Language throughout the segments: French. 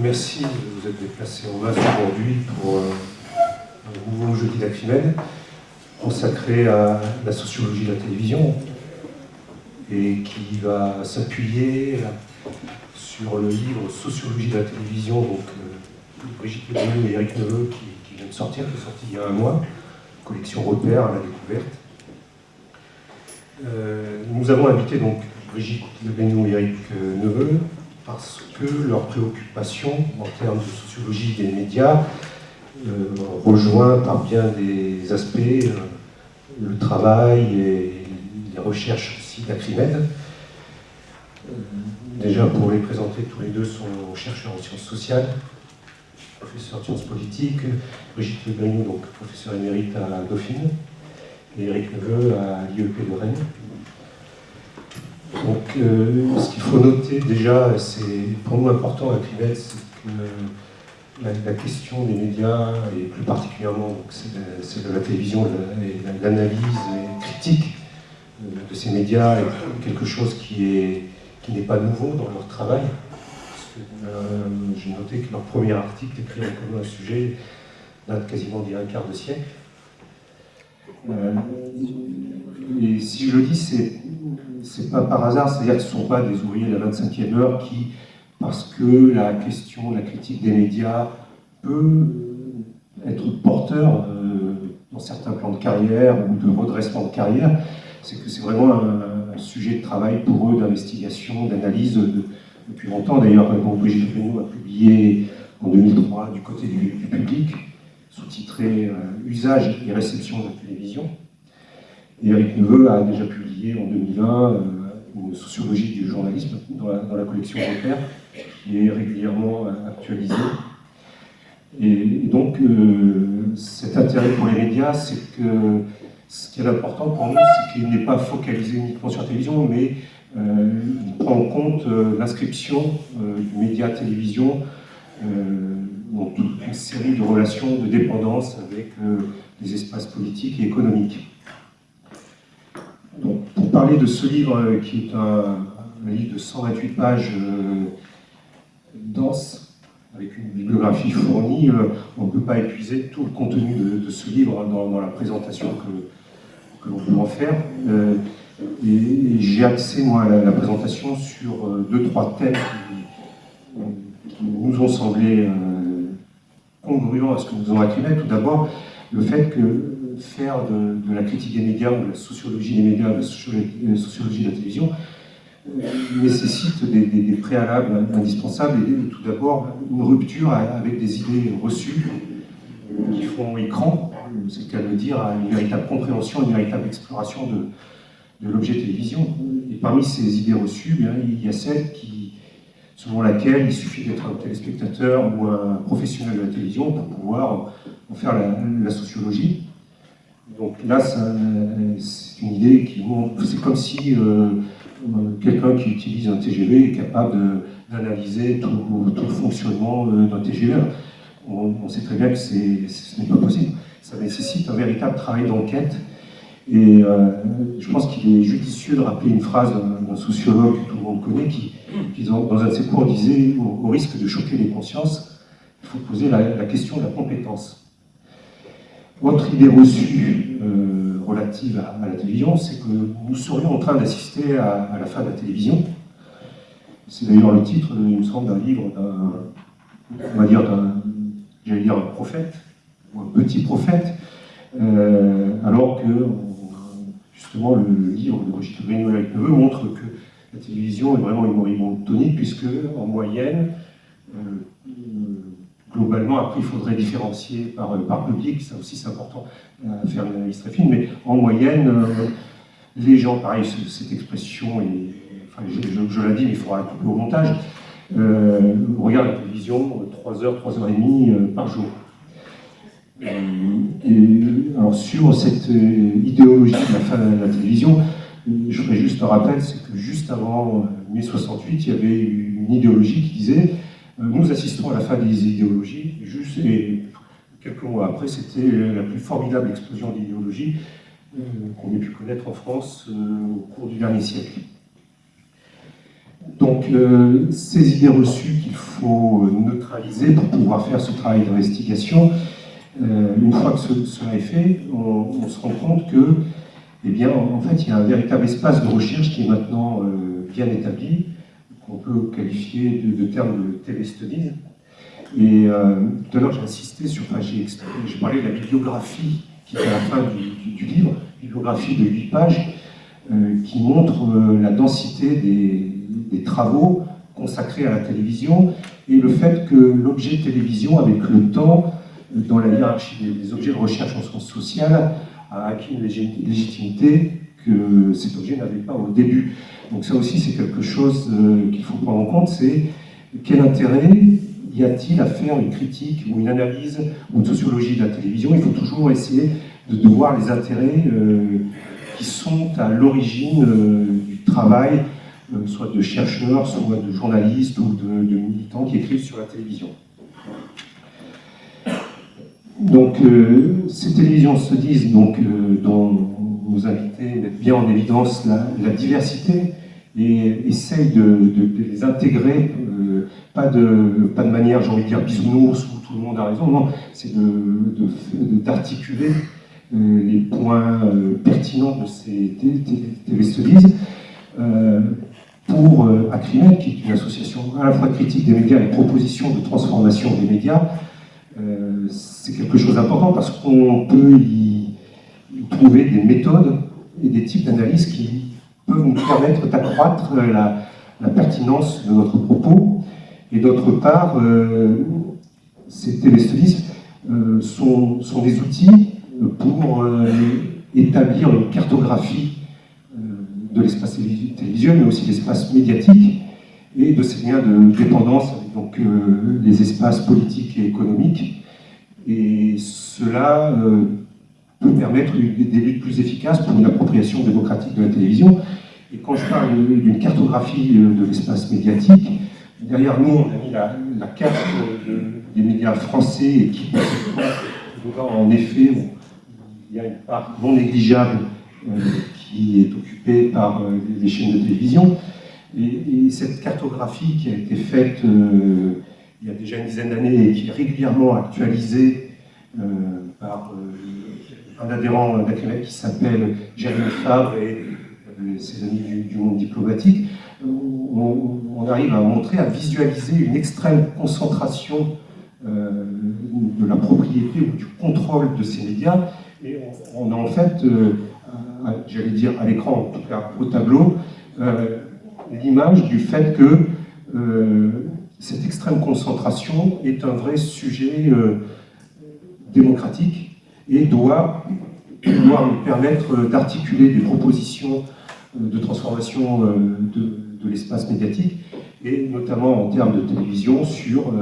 Merci de vous être déplacé en masse aujourd'hui pour euh, un nouveau jeudi lacrymène consacré à la sociologie de la télévision et qui va s'appuyer sur le livre Sociologie de la télévision donc, euh, de Brigitte Lebrun et Eric Neveu qui, vient de sortir, qui est sorti il y a un mois, collection repère à la découverte. Euh, nous avons invité donc Brigitte Lebrun et Eric Neveu parce que leur préoccupation en termes de sociologie des médias euh, rejoint par bien des aspects euh, le travail et les recherches aussi d'Acrimed. Euh, déjà, pour les présenter, tous les deux sont chercheurs en sciences sociales, professeur de sciences politiques, Brigitte Legrignou, donc professeur émérite à Dauphine, et Eric Neveu à l'IEP de Rennes. Donc, euh, ce qu'il faut noter déjà, c'est pour nous important à Crivet, c'est que la, question des médias, et plus particulièrement c'est de la télévision, l'analyse critique euh, de ces médias est quelque chose qui n'est pas nouveau dans leur travail. Euh, j'ai noté que leur premier article écrit en commun un sujet date quasiment d'il y a un quart de siècle. et si je le dis, c'est c'est pas par hasard, c'est-à-dire que ce ne sont pas des ouvriers de la 25e heure qui, parce que la question, la critique des médias peut être porteur euh, dans certains plans de carrière ou de redressement de carrière, c'est que c'est vraiment un, sujet de travail pour eux, d'investigation, d'analyse depuis longtemps. D'ailleurs, Brigitte Renaud a publié en 2003 du côté du, public, sous-titré euh, Usage et réception de la télévision. Et Eric Neveu a déjà publié en 2020 euh, une sociologie du journalisme dans la, collection Repère, qui est régulièrement euh, actualisée. Et, donc, euh, cet intérêt pour les médias, c'est que ce qui est important pour nous, c'est qu'il n'est pas focalisé uniquement sur la télévision, mais il prend en compte l'inscription du média télévision dans toute une série de relations de dépendance avec les espaces politiques et économiques pour parler de ce livre euh, qui est un, livre de 128 pages euh, dense, avec une bibliographie fournie, euh, on ne peut pas épuiser tout le contenu de, ce livre dans, la présentation que, l'on peut en faire. et, j'ai axé, moi, la, la, présentation sur deux, trois thèmes qui, nous ont semblé congruents à ce que nous avons écrit. Tout d'abord, le fait que faire de, la critique des médias ou de la sociologie des médias, de la sociologie de la télévision, euh, nécessite des, préalables indispensables et tout d'abord une rupture avec des idées reçues qui font écran, c'est le cas de le dire, à une véritable compréhension, une véritable exploration de, l'objet télévision. Et parmi ces idées reçues, il y a celle qui, selon laquelle il suffit d'être un téléspectateur ou un professionnel de la télévision pour pouvoir en faire la sociologie. Donc là, c'est une idée qui c'est comme si euh, quelqu'un qui utilise un TGV est capable d'analyser tout, le fonctionnement euh, d'un TGV. On, sait très bien que ce n'est pas possible. Ça nécessite un véritable travail d'enquête. Et euh, je pense qu'il est judicieux de rappeler une phrase d'un sociologue que tout le monde connaît, qui, dans, un de ses cours, disait au, risque de choquer les consciences, il faut poser la question de la compétence. Autre idée reçue euh, relative à, la télévision, c'est que nous serions en train d'assister à, la fin de la télévision. C'est d'ailleurs le titre, il me semble, d'un livre d'un, on va dire, d'un, j'allais dire un prophète, ou un petit prophète, euh, alors que, justement, le, livre de Brigitte Grignola avec Neveu montre que la télévision est vraiment une moribonde tonique, puisque, en moyenne, euh, globalement, après, il faudrait différencier par, euh, par public, ça aussi c'est important à faire une analyse très fine, mais en moyenne, euh, les gens, pareil, cette expression, je, la dis, mais il faudra la couper au montage, euh, regardent la télévision 3 heures, 3 heures et demie euh, par jour. Alors sur cette idéologie de la fin de la télévision, je ferai juste un rappel, c'est que juste avant mai 68, il y avait une idéologie qui disait euh, nous assistons à la fin des idéologies, juste, et quelques mois après, c'était la plus formidable explosion d'idéologie euh, qu'on ait pu connaître en France euh, au cours du dernier siècle. donc, ces idées reçues qu'il faut neutraliser pour pouvoir faire ce travail d'investigation, une fois que cela est fait, on, se rend compte que, eh bien, en fait, il y a un véritable espace de recherche qui est maintenant bien établi, qu'on peut qualifier de, de terme de télé-studies. Et tout à l'heure, j'ai insisté sur, enfin, j'ai parlé de la bibliographie qui est à la fin du, livre, bibliographie de 8 pages, euh, qui montre euh, la densité des, travaux consacrés à la télévision et le fait que l'objet télévision, avec le temps, euh, dans la hiérarchie des, objets de recherche en sciences sociales, a acquis une légitimité que cet objet n'avait pas au début. Donc ça aussi, c'est quelque chose qu'il faut prendre en compte, c'est quel intérêt y a-t-il à faire une critique ou une analyse ou une sociologie de la télévision? Il faut toujours essayer de, voir les intérêts qui sont à l'origine euh, du travail, euh, soit de chercheurs, soit de journalistes ou de, militants qui écrivent sur la télévision. Donc, euh, ces télévisions se disent, donc, dont nos invités mettent bien en évidence la, diversité et essayent de, les intégrer, pas, de, pas de manière, j'ai envie de dire, bisounours, où tout le monde a raison, non, c'est d'articuler euh, les points euh, pertinents de ces TV euh, pour Acrimed, qui est une association à la fois critique des médias et proposition de transformation des médias, c'est quelque chose d'important parce qu'on peut y, trouver des méthodes et des types d'analyse qui peuvent nous permettre d'accroître la, pertinence de notre propos. Et d'autre part, ces téléstudies sont, sont, des outils pour euh, établir une cartographie euh, de l'espace télévisuel, mais aussi l'espace médiatique, et de ces liens de dépendance avec donc, euh, les espaces politiques et économiques. Et cela permettre des luttes plus efficaces pour une appropriation démocratique de la télévision. Et quand je parle d'une cartographie de l'espace médiatique, derrière nous, on a mis la, carte des médias français qui, en effet, il y a une part non négligeable euh, qui est occupée par euh, les chaînes de télévision. Et, cette cartographie qui a été faite euh, il y a déjà une dizaine d'années et qui est régulièrement actualisée par un adhérent qui s'appelle Jérémy Favre et ses amis du, monde diplomatique, on, arrive à montrer, à visualiser une extrême concentration de la propriété ou du contrôle de ces médias. Et on, a en fait, euh, j'allais dire à l'écran, en tout cas au tableau, euh, l'image du fait que euh, cette extrême concentration est un vrai sujet démocratique et doit pouvoir nous permettre d'articuler des propositions de transformation de, de l'espace médiatique, et notamment en termes de télévision sur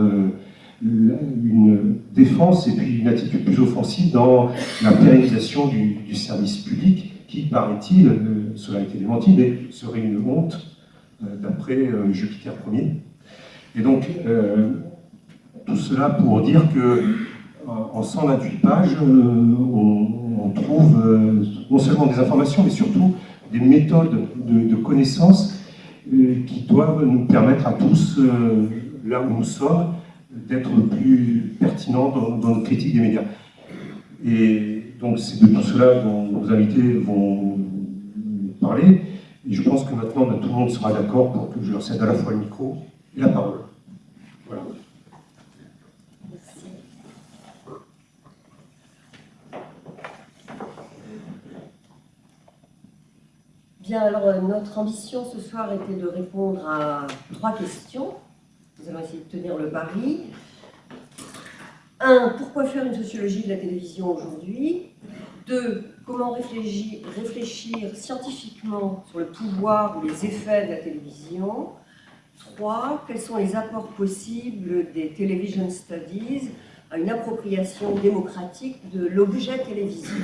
une défense et puis une attitude plus offensive dans la pérennisation du, service public qui, paraît-il, euh, cela a été démenti, mais serait une honte euh, d'après euh, Jupiter Ier. Et donc, tout cela pour dire que en 128 pages, on, trouve non seulement des informations, mais surtout des méthodes de, de connaissance qui doivent nous permettre à tous, là où nous sommes, d'être plus pertinent dans, dans notre critique des médias. Et donc c'est de tout cela dont nos invités vont parler. Et je pense que maintenant ben, tout le monde sera d'accord pour que je leur cède à la fois le micro et la parole. Alors euh, notre ambition ce soir était de répondre à trois questions. Nous allons essayer de tenir le pari. Un, pourquoi faire une sociologie de la télévision aujourd'hui? Deux, comment réfléchir, scientifiquement sur le pouvoir ou les effets de la télévision? Trois, quels sont les apports possibles des television studies à une appropriation démocratique de l'objet télévisé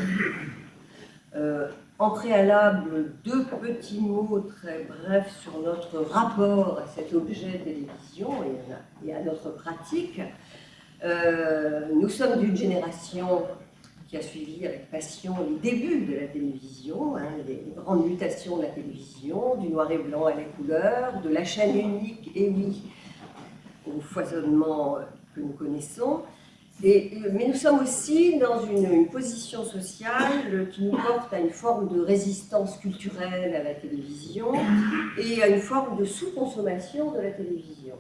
euh, en préalable, deux petits mots très brefs sur notre rapport à cet objet télévision et à notre pratique. Euh, nous sommes d'une génération qui a suivi avec passion les débuts de la télévision, hein, les grandes mutations de la télévision, du noir et blanc à la couleur, de la chaîne unique, et au foisonnement que nous connaissons. Et, mais nous sommes aussi dans une, position sociale qui nous porte à une forme de résistance culturelle à la télévision et à une forme de sous-consommation de la télévision.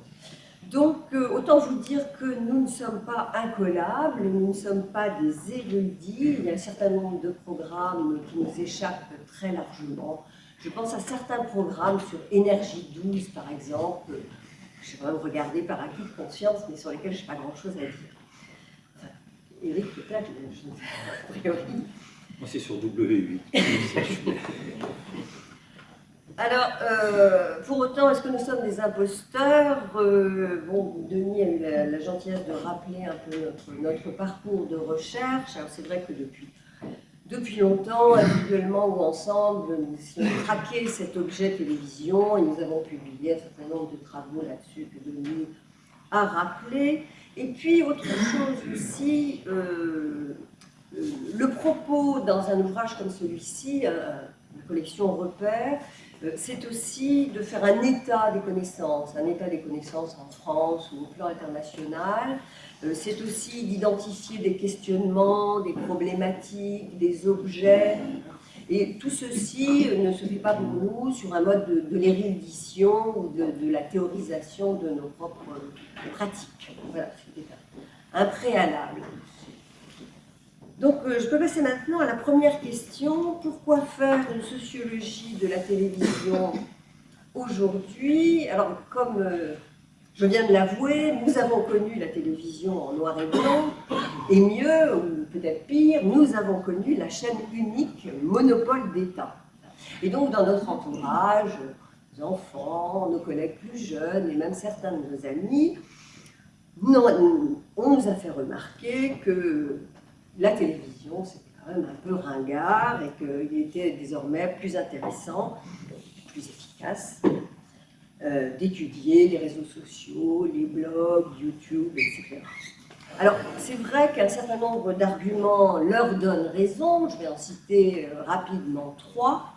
Donc, euh, autant vous dire que nous ne sommes pas incollables, nous ne sommes pas des érudits, il y a un certain nombre de programmes qui nous échappent très largement. Je pense à certains programmes sur énergie douce, par exemple, je sais pas, regarder par acquis de conscience, mais sur lesquels je n'ai pas grand-chose à dire. Eric, peut-être, a priori. Moi, c'est sur W8. Alors, euh, pour autant, est-ce que nous sommes des imposteurs? Euh, Bon, Denis a eu la, gentillesse de rappeler un peu notre, parcours de recherche. Alors, c'est vrai que depuis, depuis longtemps, individuellement ou ensemble, nous essayons de traquer cet objet télévision et nous avons publié un certain nombre de travaux là-dessus que Denis a rappelé. Et puis, autre chose aussi, euh, le propos dans un ouvrage comme celui-ci, la collection Repères, euh, c'est aussi de faire un état des connaissances, un état des connaissances en France ou au plan international. Euh, c'est aussi d'identifier des questionnements, des problématiques, des objets. Et tout ceci ne se fait pas pour nous sur un mode de, l'érudition ou de, la théorisation de nos propres pratiques. Voilà, c'était un préalable. Donc, euh, je peux passer maintenant à la première question. Pourquoi faire une sociologie de la télévision aujourd'hui? Alors, comme euh, je viens de l'avouer, nous avons connu la télévision en noir et blanc, et mieux, ou peut-être pire, nous avons connu la chaîne unique, monopole d'État. Et donc, dans notre entourage, nos enfants, nos collègues plus jeunes, et même certains de nos amis, on nous a fait remarquer que la télévision, c'était quand même un peu ringard et qu'il était désormais plus intéressant, plus efficace euh, d'étudier les réseaux sociaux, les blogs, YouTube, etc. Alors, c'est vrai qu'un certain nombre d'arguments leur donnent raison, je vais en citer euh, rapidement trois,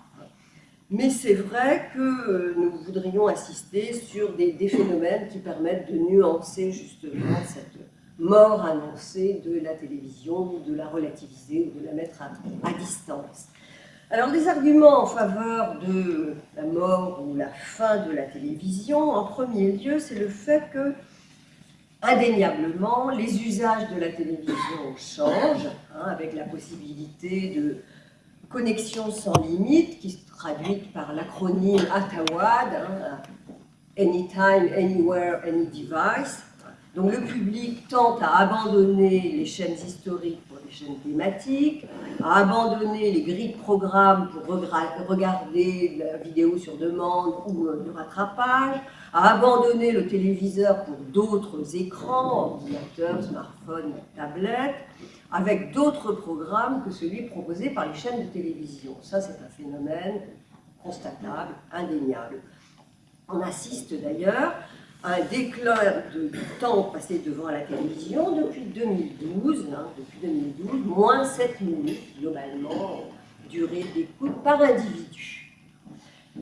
mais c'est vrai que euh, nous voudrions insister sur des, des, phénomènes qui permettent de nuancer justement cette mort annoncée de la télévision, de la relativiser de la mettre à, distance. Alors, les arguments en faveur de la mort ou la fin de la télévision, en premier lieu, c'est le fait que, indéniablement, les usages de la télévision changent, hein, avec la possibilité de connexion sans limite, qui se traduit par l'acronyme ATAWAD, hein, Anytime, Anywhere, Any Device, donc le public tente à abandonner les chaînes historiques pour les chaînes thématiques, à abandonner les grilles de programmes pour regarder la vidéo sur demande ou le rattrapage, à abandonner le téléviseur pour d'autres écrans, ordinateurs, smartphones, tablettes, avec d'autres programmes que celui proposé par les chaînes de télévision. Ça, c'est un phénomène constatable, indéniable. On assiste d'ailleurs un déclin de, temps passé devant la télévision depuis 2012, hein, depuis 2012, moins 7 minutes globalement, durée d'écoute par individu.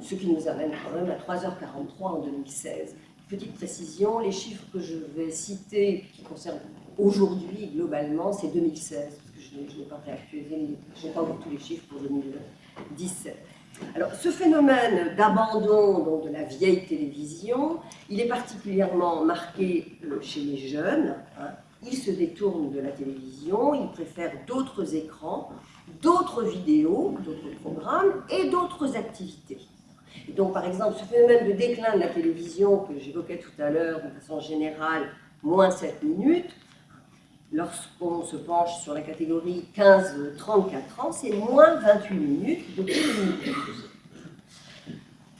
Ce qui nous amène quand même à 3h43 en 2016. Petite précision, les chiffres que je vais citer, qui concernent aujourd'hui globalement, c'est 2016, parce que je n'ai pas réactualisé, je n'ai pas encore tous les chiffres pour 2017. Alors, ce phénomène d'abandon de la vieille télévision, il est particulièrement marqué euh, chez les jeunes. Hein. Ils se détournent de la télévision, ils préfèrent d'autres écrans, d'autres vidéos, d'autres programmes et d'autres activités. donc, par exemple, ce phénomène de déclin de la télévision que j'évoquais tout à l'heure de façon générale, moins 7 minutes, lorsqu'on se penche sur la catégorie 15-34 ans, c'est moins 28 minutes depuis 2012.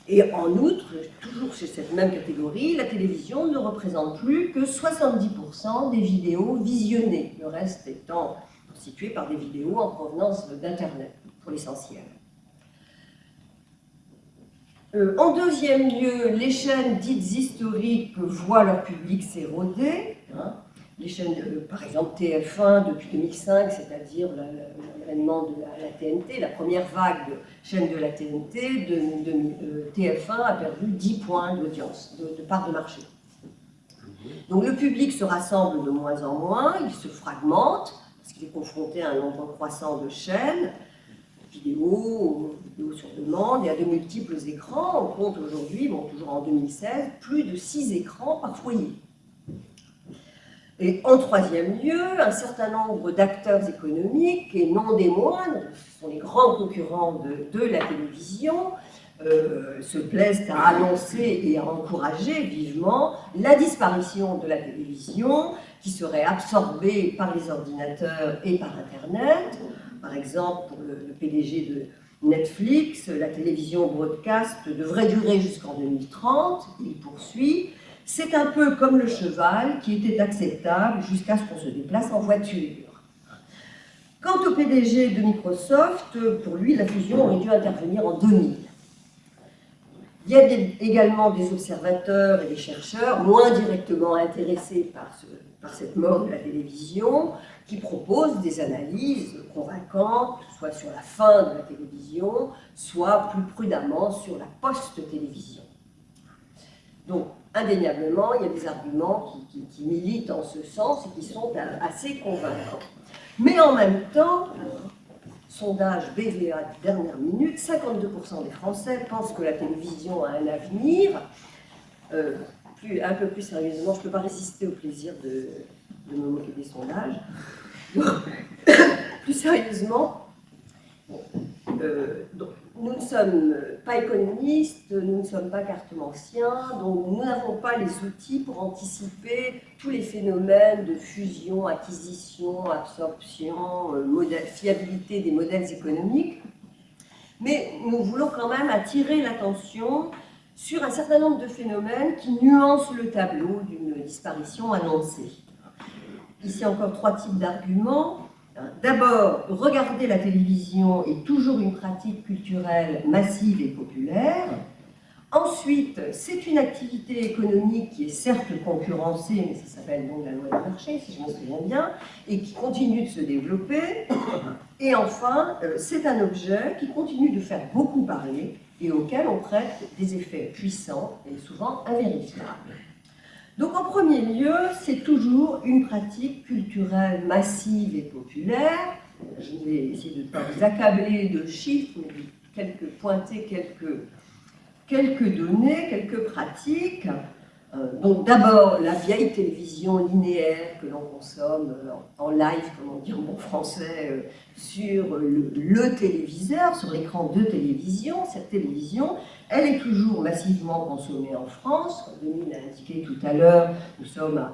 Et en outre, toujours chez cette même catégorie, la télévision ne représente plus que 70% des vidéos visionnées, le reste étant constitué par des vidéos en provenance d'Internet, pour l'essentiel. Euh, en deuxième lieu, les chaînes dites historiques voient leur public s'éroder. Hein, les chaînes, par exemple TF1 depuis 2005, c'est-à-dire l'avènement de la, TNT, la première vague de chaînes de la TNT, de, euh, TF1 a perdu 10 points d'audience, de, part de marché. Donc le public se rassemble de moins en moins, il se fragmente, parce qu'il est confronté à un nombre croissant de chaînes, vidéo, vidéo sur demande, et à de multiples écrans. On compte aujourd'hui, bon, toujours en 2016, plus de 6 écrans par foyer. Et en troisième lieu, un certain nombre d'acteurs économiques, et non des moindres, ce sont les grands concurrents de, la télévision, euh, se plaisent à annoncer et à encourager vivement la disparition de la télévision qui serait absorbée par les ordinateurs et par Internet. Par exemple, pour le, le PDG de Netflix, la télévision broadcast devrait durer jusqu'en 2030. Il poursuit c'est un peu comme le cheval qui était acceptable jusqu'à ce qu'on se déplace en voiture. Quant au PDG de Microsoft, pour lui, la fusion aurait dû intervenir en 2000. Il y a également des observateurs et des chercheurs moins directement intéressés par, par cette mort de la télévision qui proposent des analyses convaincantes, soit sur la fin de la télévision, soit plus prudemment sur la post-télévision. Donc, indéniablement, il y a des arguments qui, militent en ce sens et qui sont assez convaincants. Mais en même temps, sondage BVA de dernière minute, 52% des Français pensent que la télévision a un avenir. Euh, un peu plus sérieusement, je ne peux pas résister au plaisir de, me moquer des sondages. plus sérieusement, euh, nous ne sommes pas économistes, nous ne sommes pas cartomanciens, donc nous n'avons pas les outils pour anticiper tous les phénomènes de fusion, acquisition, absorption, euh, fiabilité des modèles économiques. Mais nous voulons quand même attirer l'attention sur un certain nombre de phénomènes qui nuancent le tableau d'une disparition annoncée. Ici encore trois types d'arguments. D'abord, regarder la télévision est toujours une pratique culturelle massive et populaire. Ensuite, c'est une activité économique qui est certes concurrencée, mais ça s'appelle donc la loi du marché, si je me souviens bien, et qui continue de se développer. Et enfin, euh, c'est un objet qui continue de faire beaucoup parler et auquel on prête des effets puissants et souvent invérifiables. Donc en premier lieu, c'est toujours une pratique culturelle massive et populaire. Je vais essayer de ne pas vous accabler de chiffres, mais de quelques, pointer quelques données, quelques pratiques. Euh, donc d'abord, la vieille télévision linéaire que l'on consomme euh, en live, comme on dit en bon français, euh, sur le, téléviseur, sur l'écran de télévision. Cette télévision, elle est toujours massivement consommée en France. Comme Denis l'a indiqué tout à l'heure, nous sommes à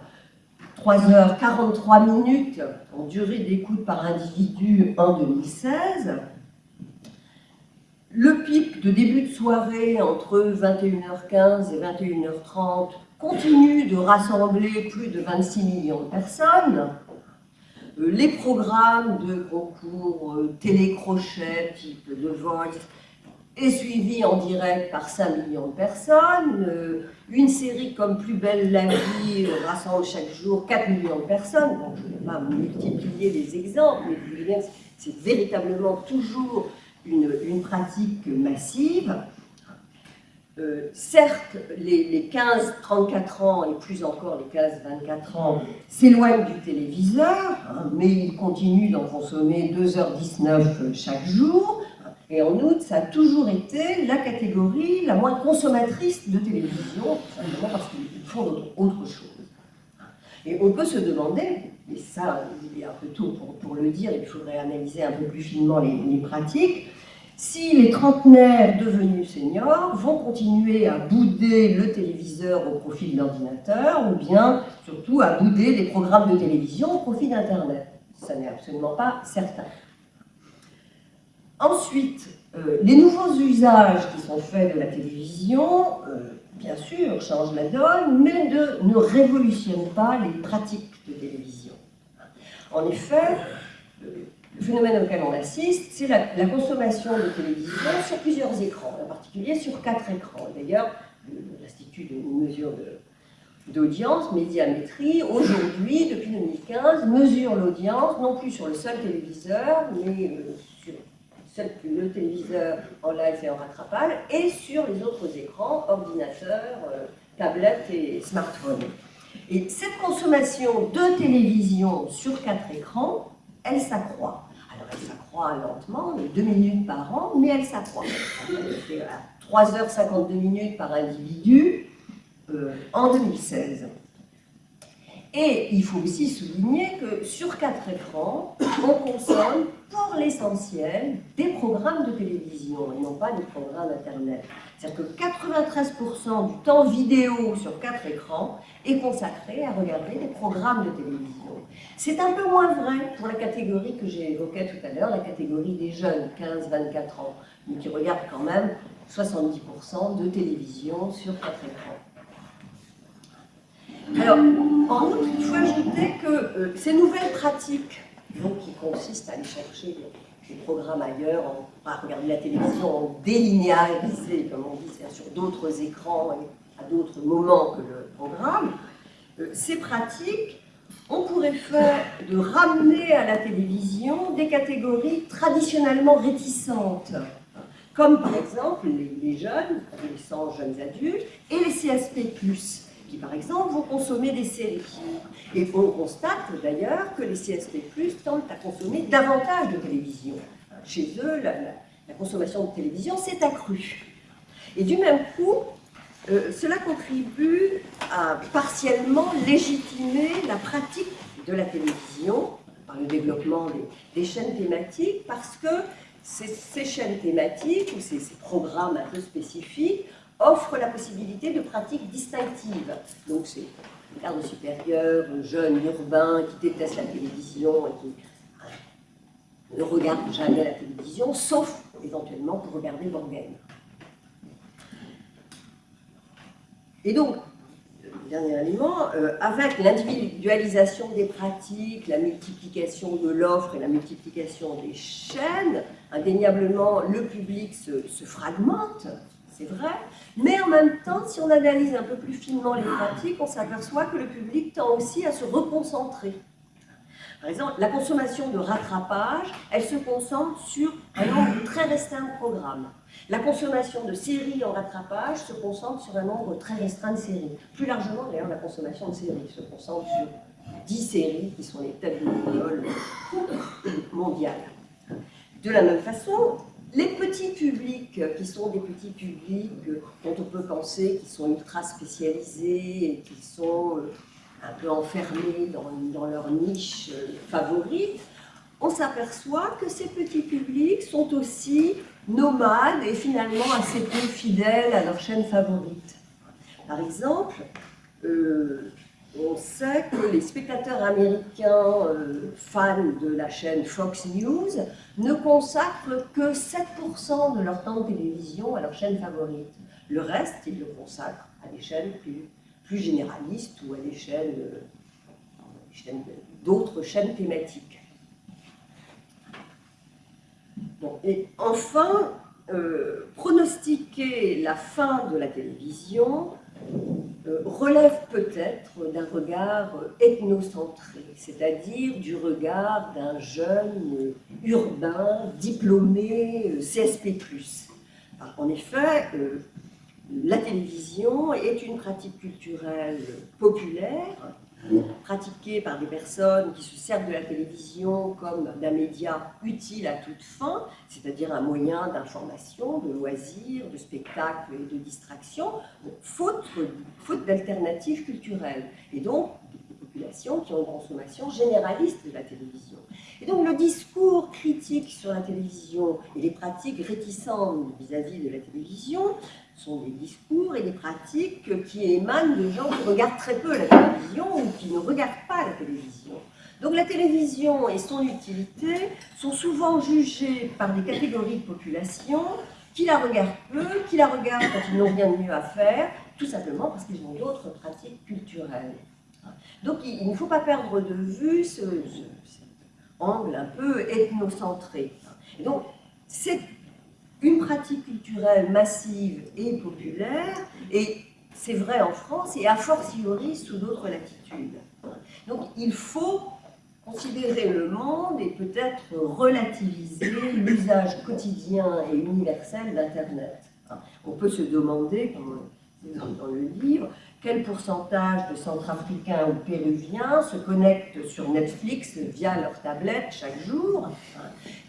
3h43 minutes en durée d'écoute par individu en 2016. Le pic de début de soirée entre 21h15 et 21h30 continue de rassembler plus de 26 millions de personnes. Euh, les programmes de concours euh, télécrochet type The Voice est suivi en direct par 5 millions de personnes. Euh, une série comme Plus belle la vie rassemble chaque jour 4 millions de personnes. Bon, je ne vais pas multiplier les exemples, mais c'est véritablement toujours une, pratique massive. Euh, certes, les, 15-34 ans, et plus encore les 15-24 ans, s'éloignent du téléviseur, hein, mais ils continuent d'en consommer 2h19 chaque jour. Et en outre, ça a toujours été la catégorie la moins consommatrice de télévision, simplement parce qu'ils font autre chose. Et on peut se demander, et ça, il est un peu tôt pour, le dire, il faudrait analyser un peu plus finement les, pratiques, si les trentenaires devenus seniors vont continuer à bouder le téléviseur au profit de l'ordinateur, ou bien surtout à bouder des programmes de télévision au profit d'Internet. Ça n'est absolument pas certain. Ensuite, euh, les nouveaux usages qui sont faits de la télévision, euh, bien sûr, changent la donne, mais ne révolutionnent pas les pratiques de télévision. En effet, euh, le phénomène auquel on assiste, c'est la, consommation de télévision sur plusieurs écrans, en particulier sur quatre écrans. D'ailleurs, l'Institut de mesure d'audience, Médiamétrie, aujourd'hui, depuis 2015, mesure l'audience, non plus sur le seul téléviseur, mais euh, sur le téléviseur en live et en rattrapage, et sur les autres écrans, ordinateurs, euh, tablettes et smartphones. Et cette consommation de télévision sur quatre écrans, elle s'accroît. Alors elle s'accroît lentement, de 2 minutes par an, mais elle s'accroît. 3h52 minutes par individu euh, en 2016. Et il faut aussi souligner que sur quatre écrans, on consomme pour l'essentiel des programmes de télévision et non pas des programmes Internet. C'est-à-dire que 93% du temps vidéo sur quatre écrans est consacré à regarder des programmes de télévision. C'est un peu moins vrai pour la catégorie que j'ai évoquée tout à l'heure, la catégorie des jeunes, 15-24 ans, mais qui regardent quand même 70% de télévision sur quatre écrans. Alors, en outre, il faut ajouter que euh, ces nouvelles pratiques, qui consistent à aller chercher programmes ailleurs, à regarder la télévision en délinéarisé, comme on dit, sur d'autres écrans et à d'autres moments que le programme, euh, ces pratiques on pourrait faire de ramener à la télévision des catégories traditionnellement réticentes, comme par exemple les, les jeunes, adolescents, jeunes adultes, et les CSP+, par exemple vont consommer des séries. Et on constate d'ailleurs que les CSP+, tentent à consommer davantage de télévision. Chez eux, la, consommation de télévision s'est accrue. Et du même coup, euh, cela contribue à partiellement légitimer la pratique de la télévision par le développement des, chaînes thématiques, parce que ces, chaînes thématiques ou ces, ces, programmes un peu spécifiques offrent la possibilité de pratiques distinctives. Donc c'est le cadre supérieur, jeune, urbain, qui déteste la télévision et qui euh, ne regarde jamais la télévision, sauf éventuellement pour regarder l'organe. Et donc, dernier élément, euh, avec l'individualisation des pratiques, la multiplication de l'offre et la multiplication des chaînes, indéniablement, le public se fragmente, c'est vrai, mais en même temps, si on analyse un peu plus finement les pratiques, on s'aperçoit que le public tend aussi à se reconcentrer. Par exemple, la consommation de rattrapage, elle se concentre sur un nombre très restreint de programmes. La consommation de séries en rattrapage se concentre sur un nombre très restreint de séries. Plus largement, d'ailleurs, la consommation de séries se concentre sur 10 séries qui sont les têtes de l'école mondiale. De la même façon, les petits publics, qui sont des petits publics dont on peut penser qu'ils sont ultra spécialisés et qui sont euh, un peu enfermés dans, leur niche euh, favorite, on s'aperçoit que ces petits publics sont aussi nomades et finalement assez peu fidèles à leur chaîne favorite. Par exemple, euh, on sait que les spectateurs américains euh, fans de la chaîne Fox News ne consacrent que 7% de leur temps de télévision à leur chaîne favorite. Le reste, ils le consacrent à des chaînes plus, généralistes ou à des chaînes, euh, d'autres chaînes thématiques. et enfin, euh, pronostiquer la fin de la télévision relève peut-être d'un regard ethnocentré, c'est-à-dire du regard d'un jeune urbain, diplômé, CSP+. En effet, euh, la télévision est une pratique culturelle populaire pratiquée par des personnes qui se servent de la télévision comme d'un média utile à toute fin, c'est-à-dire un moyen d'information, de loisirs, de spectacle et de distraction, faute, faute d'alternatives culturelles. Et donc, des populations qui ont une consommation généraliste de la télévision. Et donc, le discours critique sur la télévision et les pratiques réticentes vis-à-vis -vis de la télévision sont des discours et des pratiques qui émanent de gens qui regardent très peu la télévision ou qui ne regardent pas la télévision. Donc la télévision et son utilité sont souvent jugées par des catégories de population qui la regardent peu, qui la regardent quand ils n'ont rien de mieux à faire, tout simplement parce qu'ils ont d'autres pratiques culturelles. Donc il, ne faut pas perdre de vue ce, cet angle un peu ethnocentré. Et donc c'est une pratique culturelle massive et populaire, et c'est vrai en France et a fortiori sous d'autres latitudes. Donc il faut considérer le monde et peut-être relativiser l'usage quotidien et universel d'Internet. On peut se demander, comme dans le livre, quel pourcentage de centrafricains ou péruviens se connectent sur Netflix via leur tablette chaque jour.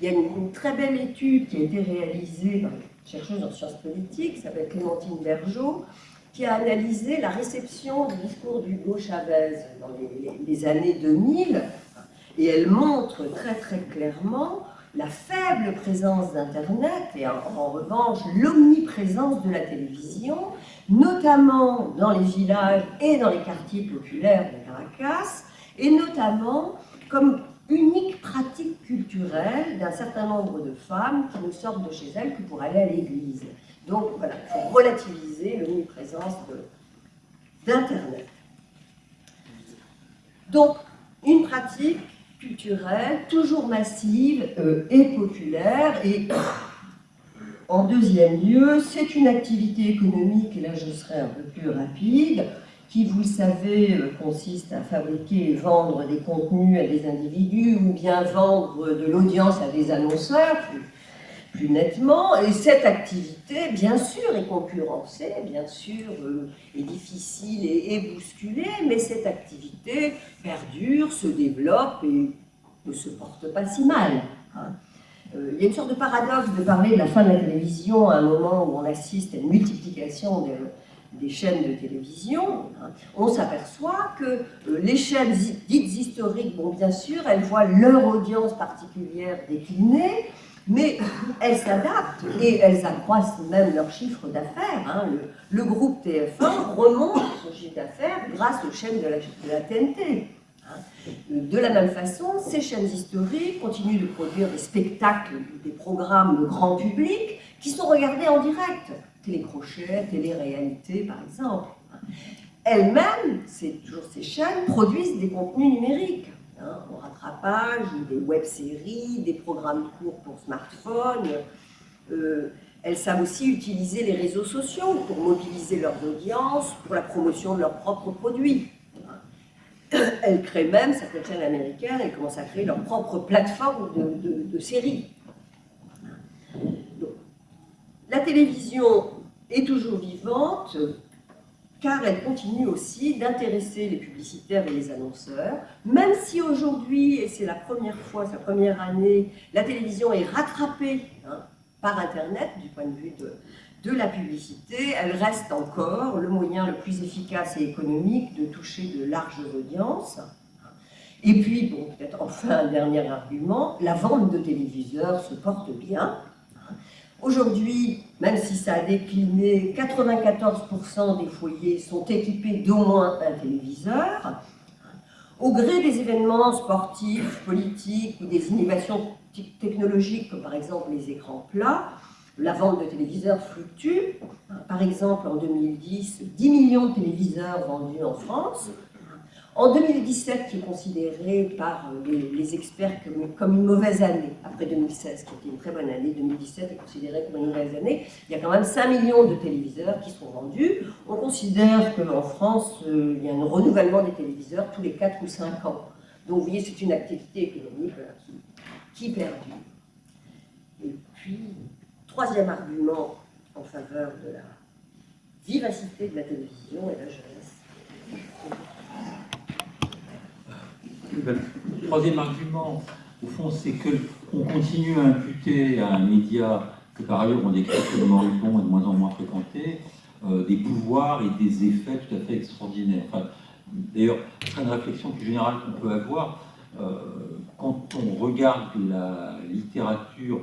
Il y a une, très belle étude qui a été réalisée par une chercheuse en sciences politiques, qui s'appelle Clémentine Bergeau, qui a analysé la réception du discours d'Hugo Chavez dans les, années 2000, et elle montre très très clairement la faible présence d'Internet et en, revanche l'omniprésence de la télévision, notamment dans les villages et dans les quartiers populaires de Caracas, et notamment comme unique pratique culturelle d'un certain nombre de femmes qui ne sortent de chez elles que pour aller à l'église. Donc voilà, il faut relativiser l'omniprésence d'Internet. Donc, une pratique culturelle toujours massive euh, et populaire. Et en deuxième lieu, c'est une activité économique, et là je serai un peu plus rapide, qui, vous savez, euh, consiste à fabriquer et vendre des contenus à des individus ou bien vendre de l'audience à des annonceurs, plus nettement. Et cette activité, bien sûr, est concurrencée, bien sûr, euh, est difficile et, bousculée, mais cette activité perdure, se développe et ne se porte pas si mal. Hein. Euh, il y a une sorte de paradoxe de parler de la fin de la télévision à un moment où on assiste à une multiplication des, des chaînes de télévision. Hein. On s'aperçoit que euh, les chaînes dites historiques, bon bien sûr, elles voient leur audience particulière décliner, mais elles s'adaptent et elles accroissent même leur chiffre d'affaires. Hein. Le, groupe TF1 remonte son chiffre d'affaires grâce aux chaînes de la, TNT. Hein. De la même façon, ces chaînes historiques continuent de produire des spectacles, des programmes grand public qui sont regardés en direct. Télécrochet, télé-réalité par exemple. Elles-mêmes, toujours ces chaînes, produisent des contenus numériques. Hein, au rattrapage, des web-séries, des programmes courts pour smartphone. Euh, elles savent aussi utiliser les réseaux sociaux pour mobiliser leurs audiences, pour la promotion de leurs propres produits. Elles créent même, certaines chaînes américaines, elles commencent à créer leur propre plateforme de, séries. la télévision est toujours vivante, car elle continue aussi d'intéresser les publicitaires et les annonceurs, même si aujourd'hui, et c'est la première fois, sa première année, la télévision est rattrapée hein, par Internet du point de vue de, de la publicité, elle reste encore le moyen le plus efficace et économique de toucher de larges audiences. Et puis, bon, peut-être enfin un dernier argument, la vente de téléviseurs se porte bien, Aujourd'hui, même si ça a décliné, 94% des foyers sont équipés d'au moins un téléviseur. Au gré des événements sportifs, politiques ou des innovations technologiques, comme par exemple les écrans plats, la vente de téléviseurs fluctue. Par exemple, en 2010, 10 millions de téléviseurs vendus en France, en 2017, qui est considéré par euh, les, experts comme, une mauvaise année, après 2016, qui était une très bonne année, 2017 est considéré comme une mauvaise année, il y a quand même 5 millions de téléviseurs qui sont vendus. On considère qu'en France, euh, il y a un renouvellement des téléviseurs tous les 4 ou 5 ans. Donc vous voyez, c'est une activité économique qui, qui perdure. Et puis, troisième argument en faveur de la vivacité de la télévision et la jeunesse. Le troisième argument, au fond, c'est qu'on continue à imputer à un média que par ailleurs on décrit comme moribond et de moins en moins fréquenté, euh, des pouvoirs et des effets tout à fait extraordinaires. D'ailleurs, c'est une réflexion plus générale qu'on peut avoir. Euh, quand on regarde la littérature,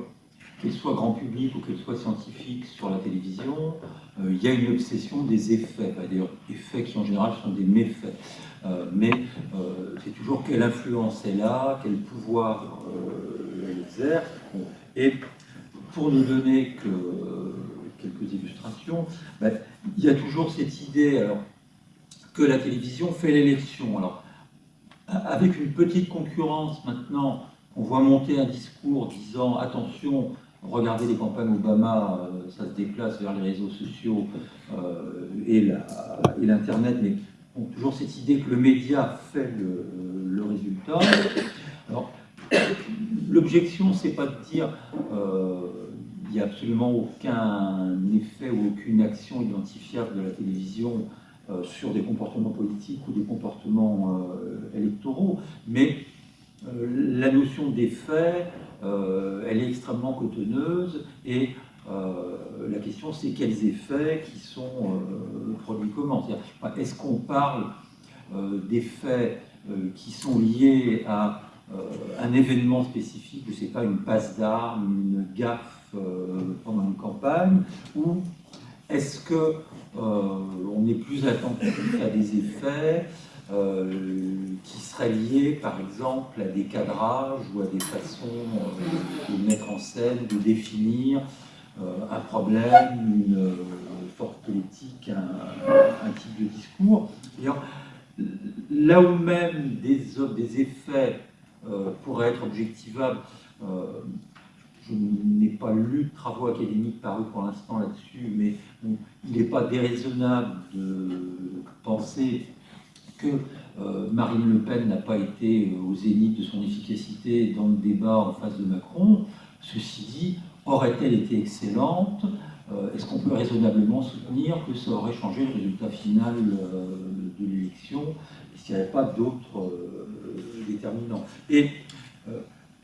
qu'elle soit grand public ou qu'elle soit scientifique sur la télévision, euh, il y a une obsession des effets, d'ailleurs effets qui en général sont des méfaits. Euh, mais euh, c'est toujours quelle influence elle a, quel pouvoir euh, elle exerce. Et pour ne donner que quelques illustrations, ben, il y a toujours cette idée que la télévision fait l'élection. Alors, avec une petite concurrence maintenant, on voit monter un discours disant Attention, regardez les campagnes Obama, ça se déplace vers les réseaux sociaux, et l'Internet, mais toujours cette idée que le média fait le, résultat. l'objection, c'est pas de dire euh, il n'y a absolument aucun effet ou aucune action identifiable de la télévision euh, sur des comportements politiques ou des comportements euh, électoraux, mais la notion d'effet, elle est extrêmement cotonneuse et la question c'est quels effets qui sont produits comment. Est-ce qu'on parle d'effets qui sont liés à un événement spécifique, je ne sais pas, une passe d'armes, une gaffe euh, pendant une campagne Ou est-ce que euh, on est plus attentif à des effets euh, qui seraient liés, par exemple, à des cadrages ou à des façons de mettre en scène, de définir un problème, une force politique, un, type de discours. Là où même des, effets pourraient être objectivables, je n'ai pas lu de travaux académiques parus pour l'instant là-dessus, mais il n'est pas déraisonnable de penser que euh, Marine Le Pen n'a pas été au zénith de son efficacité dans le débat en face de Macron. Ceci dit, aurait-elle été excellente euh, Est-ce qu'on peut raisonnablement soutenir que ça aurait changé le résultat final euh, de l'élection s'il n'y avait pas d'autres déterminants? Et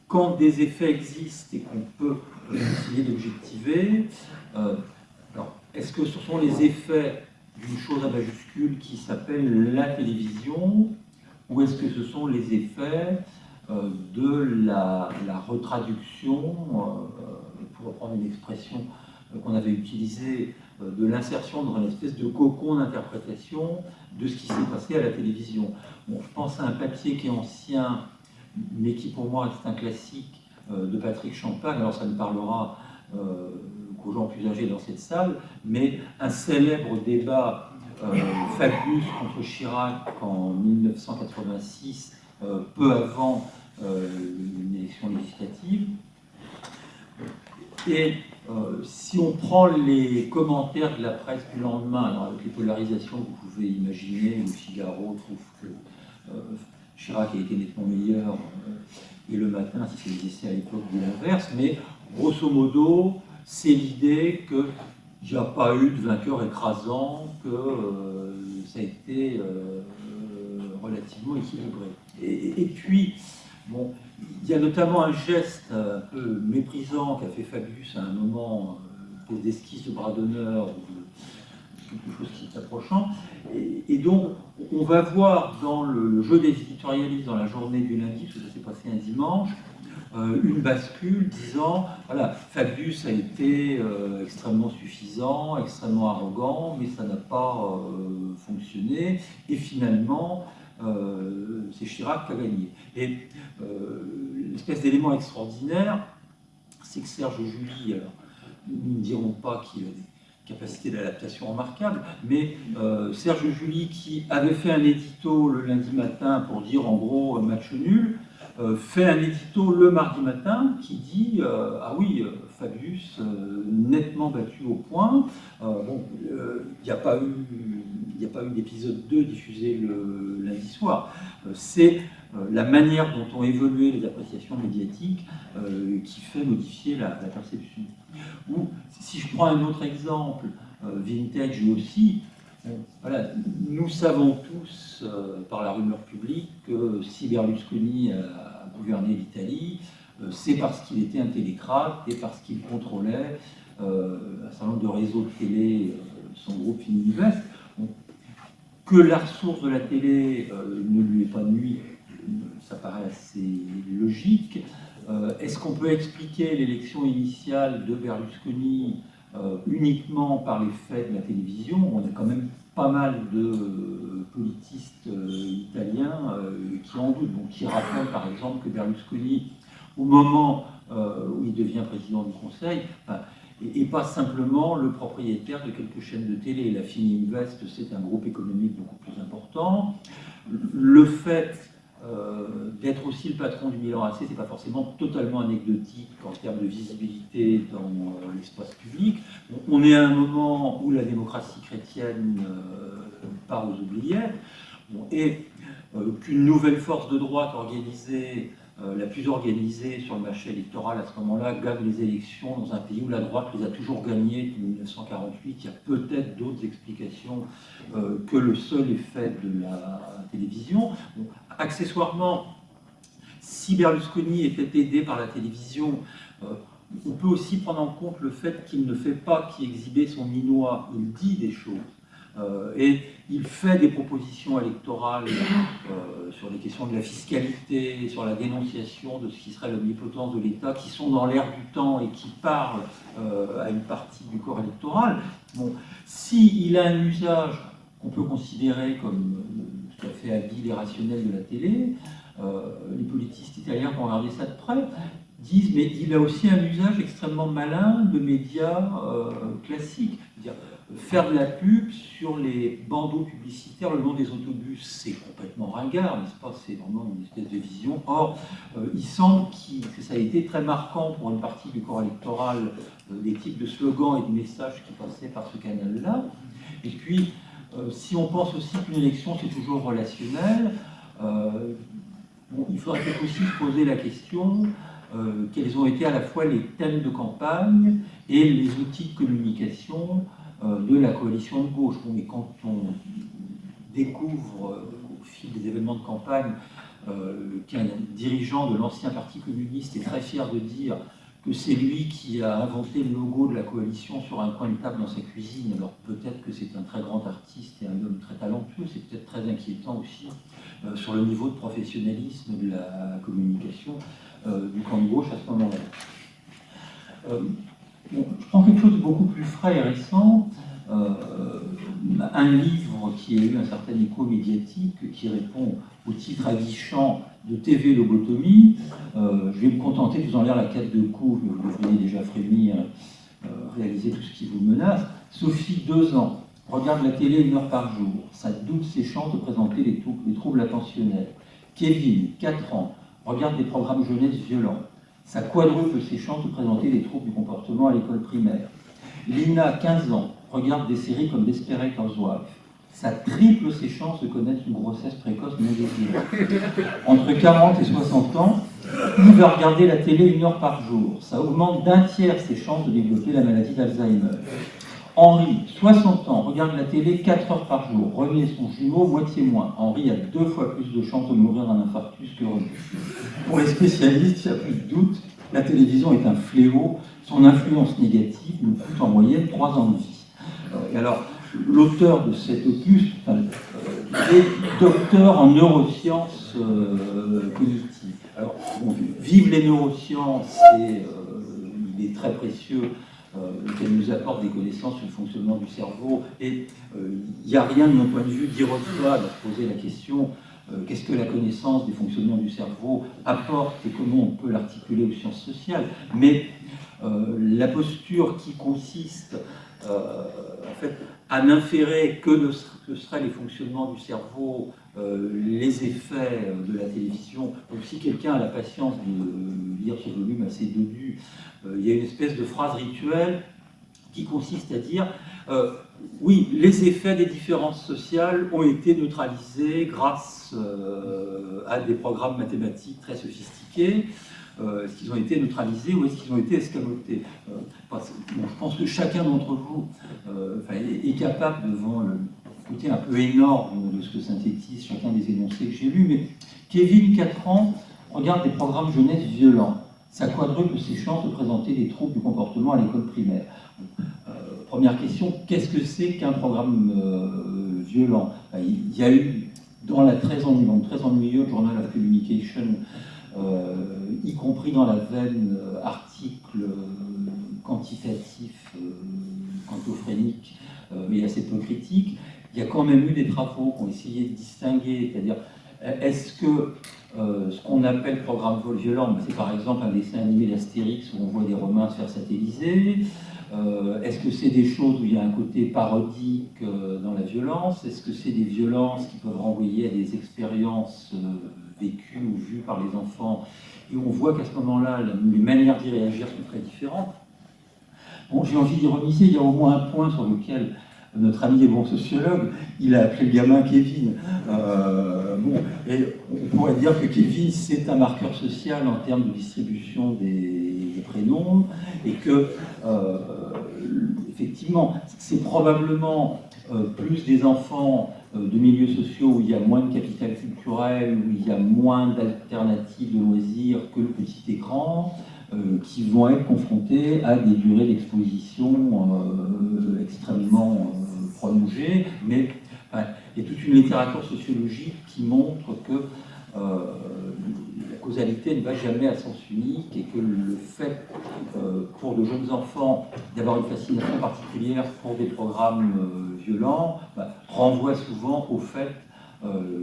quand des effets existent et qu'on peut essayer d'objectiver, euh, est-ce que ce sont les effets d'une chose à majuscule qui s'appelle la télévision, ou est-ce que ce sont les effets euh, de la, retraduction, euh, pour reprendre une expression qu'on avait utilisée, de l'insertion dans une espèce de cocon d'interprétation de ce qui s'est passé à la télévision. Bon, je pense à un papier qui est ancien, mais qui pour moi est un classique euh, de Patrick Champagne. Alors ça ne parlera euh, qu'aux gens plus âgés dans cette salle, mais un célèbre débat euh, Fabius contre Chirac en 1986, peu avant une élection législative. Et si on prend les commentaires de la presse du lendemain, alors avec les polarisations que vous pouvez imaginer, le Figaro trouve que Chirac a été nettement meilleur, euh, et le matin, si c'est essais à l'époque de l'inverse, mais grosso modo, c'est l'idée qu'il n'y a pas eu de vainqueur écrasant, que euh, ça a été euh, relativement équilibré. Et, puis, bon, il y a notamment un geste un peu méprisant qu'a fait Fabius à un moment, des esquisses de bras d'honneur, quelque chose qui est approchant. Et, donc, on va voir dans le jeu des éditorialistes dans la journée du lundi, parce que ça s'est passé un dimanche, euh, une bascule disant, voilà, Fabius a été euh, extrêmement suffisant, extrêmement arrogant, mais ça n'a pas euh, fonctionné, et finalement, c'est Chirac qui a gagné. Et l'espèce d'élément extraordinaire, c'est que Serge Julie, alors, nous ne dirons pas qu'il a des capacité d'adaptation remarquable, mais euh, Serge Julie, qui avait fait un édito le lundi matin pour dire en gros match nul, euh, fait un édito le mardi matin qui dit euh, Ah oui, Fabius, nettement battu au point. bon, il n'y a pas eu, il a pas eu d'épisode 2 diffusé lundi soir. C'est la manière dont ont évolué les appréciations médiatiques qui fait modifier la perception. Ou, si je prends un autre exemple, euh, vintage aussi, voilà, nous savons tous, euh, par la rumeur publique, que si Berlusconi a gouverné l'Italie, euh, c'est parce qu'il était un télécrate et parce qu'il contrôlait un certain nombre de réseaux de télé, son groupe Fininvest. Que la ressource de la télé ne lui est pas nuit, ça paraît assez logique. Euh, est-ce qu'on peut expliquer l'élection initiale de Berlusconi euh, uniquement par les faits de la télévision? On a quand même pas mal de euh, politistes italiens qui en doutent, donc qui rappellent par exemple que Berlusconi, au moment où il devient président du Conseil, et, pas simplement le propriétaire de quelques chaînes de télé. La Fininvest, c'est un groupe économique beaucoup plus important. Le fait euh, d'être aussi le patron du Milan AC, c'est pas forcément totalement anecdotique en termes de visibilité dans euh, l'espace public. On est à un moment où la démocratie chrétienne euh, part aux oubliettes, et qu'une nouvelle force de droite organisée euh, la plus organisée sur le marché électoral à ce moment-là gagne les élections dans un pays où la droite les a toujours gagnées depuis 1948. Il y a peut-être d'autres explications euh, que le seul effet de la télévision. accessoirement, si Berlusconi était aidé par la télévision, euh, on peut aussi prendre en compte le fait qu'il ne fait pas qu'exhiber son minois, il dit des choses. Euh, et il fait des propositions électorales euh, sur les questions de la fiscalité, sur la dénonciation de ce qui serait l'omnipotence de l'État, qui sont dans l'air du temps et qui parlent euh, à une partie du corps électoral. Bon, S'il a un usage qu'on peut considérer comme tout à fait habile et rationnel de la télé, les politistes italiens qui ont regardé ça de près disent mais il a aussi un usage extrêmement malin de médias classiques faire de la pub sur les bandeaux publicitaires le long des autobus, c'est complètement ringard, n'est-ce pas? C'est vraiment une espèce de vision. Or, euh, il semble que ça a été très marquant pour une partie du corps électoral, euh, des types de slogans et de messages qui passaient par ce canal-là. Et puis, euh, si on pense aussi qu'une élection, c'est toujours relationnel, il faudrait peut-être aussi se poser la question quels ont été à la fois les thèmes de campagne et les outils de communication euh, de la coalition de gauche. mais quand on découvre euh, au fil des événements de campagne euh, qu'un dirigeant de l'ancien Parti communiste est très fier de dire que c'est lui qui a inventé le logo de la coalition sur un coin de table dans sa cuisine, alors peut-être que c'est un très grand artiste et un homme très talentueux, c'est peut-être très inquiétant aussi sur le niveau de professionnalisme de la communication du camp de gauche à ce moment-là je prends quelque chose de beaucoup plus frais et récent, euh, un livre qui a eu un certain écho médiatique, qui répond au titre aguichant de TV Lobotomie. Euh, je vais me contenter de vous en lire la quête de coups, vous devriez déjà frémir, euh, réaliser tout ce qui vous menace. Sophie, deux ans, regarde la télé une heure par jour. Ça doute ses chances de présenter les, les troubles attentionnels. Kevin, 4 ans, regarde des programmes jeunesse violents ça quadruple ses chances de présenter des troubles du comportement à l'école primaire. Lina, 15 ans, regarde des séries comme Desperate Housewives. Ça triple ses chances de connaître une grossesse précoce non désirée. Entre 40 et 60 ans, il va regarder la télé une heure par jour. Ça augmente d'un tiers ses chances de développer la maladie d'Alzheimer. Henri, 60 ans, regarde la télé 4 heures par jour. René son jumeau, moitié moins. Henri a deux fois plus de chances de mourir d'un infarctus que René. Pour les spécialistes, il n'y a plus de doute, la télévision est un fléau. Son influence négative nous coûte en moyenne 3 ans de vie. Euh, alors, l'auteur de cet opus euh, est docteur en neurosciences euh, cognitives. Alors, vive les neurosciences, et, il est très précieux euh, qu'elle nous apporte des connaissances sur le fonctionnement du cerveau. Et euh, il n'y a rien de mon point de vue d'ironique de poser la question euh, qu'est-ce que la connaissance du fonctionnement du cerveau apporte et comment on peut l'articuler aux sciences sociales. Mais la posture qui consiste fait, à n'inférer que ce seraient les fonctionnements du cerveau, les effets de la télévision. Donc si quelqu'un a la patience de lire ce volume assez dodu euh, il y a une espèce de phrase rituelle qui consiste à dire euh, oui, les effets des différences sociales ont été neutralisés grâce euh, à des programmes mathématiques très sophistiqués. Est-ce qu'ils ont été neutralisés ou est-ce qu'ils ont été escamotés Je pense que chacun d'entre vous est, capable, devant le côté un peu énorme de ce que synthétise chacun des énoncés que j'ai lus, mais Kevin, 4 ans, regarde des programmes jeunesse violents ça quadruple ses chances de présenter des troubles du comportement à l'école primaire. Euh, première question, qu'est-ce que c'est qu'un programme euh, violent? Ben, Il y a eu, dans la très, ennuyeux, très ennuyeuse Journal of Communication, euh, y compris dans la veine article quantitatif, quantophénique, mais assez peu critique, il y a quand même eu des travaux qui ont essayé de distinguer, c'est-à-dire est-ce que euh, ce qu'on appelle programme vol violent, c'est par exemple un dessin animé d'Astérix où on voit des Romains se faire satelliser. Euh, Est-ce que c'est des choses où il y a un côté parodique euh, dans la violence? Est-ce que c'est des violences qui peuvent renvoyer à des expériences vécues ou vues par les enfants, et on voit qu'à ce moment-là, les manières d'y réagir sont très différentes. Bon, j'ai envie d'y remiser, il y a au moins un point sur lequel notre ami est bon sociologue, il a appelé le gamin Kevin. Euh, bon, et on pourrait dire que Kevin, c'est un marqueur social en termes de distribution des, prénoms, et que, euh, effectivement, c'est probablement plus des enfants de milieux sociaux où il y a moins de capital culturel, où il y a moins d'alternatives de loisirs que le petit écran, qui vont être confrontés à des durées d'exposition extrêmement prolongée, mais il y a toute une littérature sociologique qui montre que euh, causalité ne va jamais à sens unique et que le fait euh, pour de jeunes enfants d'avoir une fascination particulière pour des programmes euh, violents bah, renvoie souvent au fait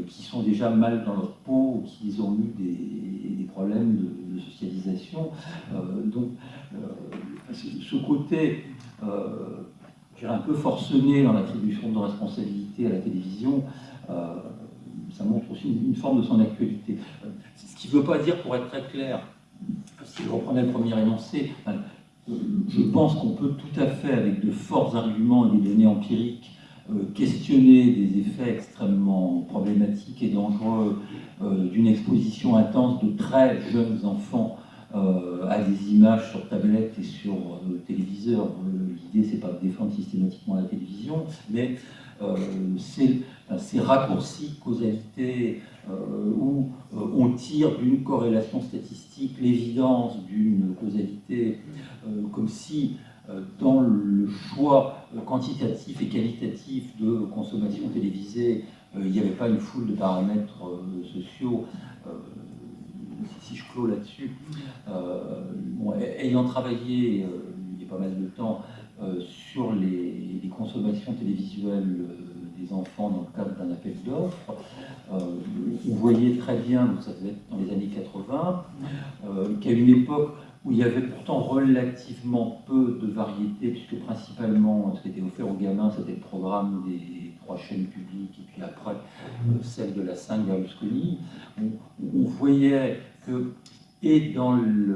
qu'ils sont déjà mal dans leur peau ou qu'ils ont eu des, problèmes de, socialisation. donc ce côté un peu forcené dans l'attribution de responsabilité à la télévision, euh, ça montre aussi une, forme de son actualité. Euh, ce qui ne veut pas dire, pour être très clair, si je reprenais le premier énoncé, euh, je pense qu'on peut tout à fait, avec de forts arguments et des données empiriques, questionner des effets extrêmement problématiques et dangereux d'une exposition intense de très jeunes enfants euh, à des images sur tablette et sur euh, téléviseur. Euh, l'idée, c'est pas de défendre systématiquement la télévision, mais c'est ces raccourcis causalité où on tire d'une corrélation statistique l'évidence d'une causalité, comme si dans le choix quantitatif et qualitatif de consommation télévisée, il n'y avait pas une foule de paramètres sociaux si je clôt là-dessus, euh, ayant travaillé euh, il y a pas mal de temps euh, sur les, consommations télévisuelles des enfants dans le cadre d'un appel d'offres, on voyait très bien, donc ça devait être dans les années 80, qu'à une époque où il y avait pourtant relativement peu de variété, puisque principalement ce qui était offert aux gamins, c'était le programme des trois chaînes publiques, et puis après celle de la 5 Berlusconi, on voyait et dans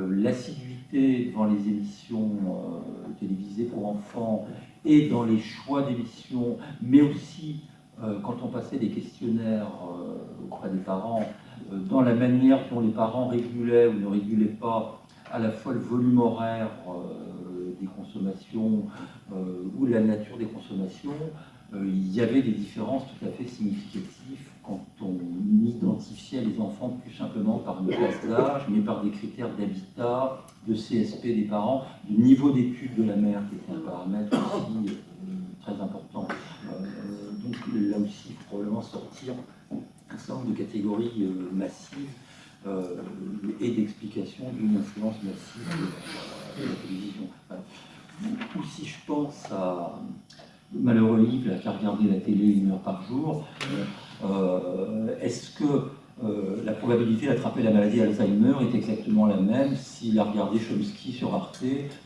l'assiduité devant les émissions euh, télévisées pour enfants, et dans les choix d'émissions, mais aussi euh, quand on passait des questionnaires euh, auprès des parents, dans la manière dont les parents régulaient ou ne régulaient pas à la fois le volume horaire des consommations ou la nature des consommations, il y avait des différences tout à fait significatives quand on identifiait les enfants plus simplement par une classe d'âge, mais par des critères d'habitat, de CSP des parents, de niveau d'études de la mère, qui était un paramètre aussi euh, très important. Euh, donc là aussi, il faut probablement sortir un certain nombre de catégories euh, massives et d'explications d'une influence massive de, la télévision. ou si je pense à malheureux Yves qui a regardé la télé une heure par jour, est-ce que euh, la probabilité d'attraper la maladie Alzheimer est exactement la même s'il a regardé Chomsky sur Arte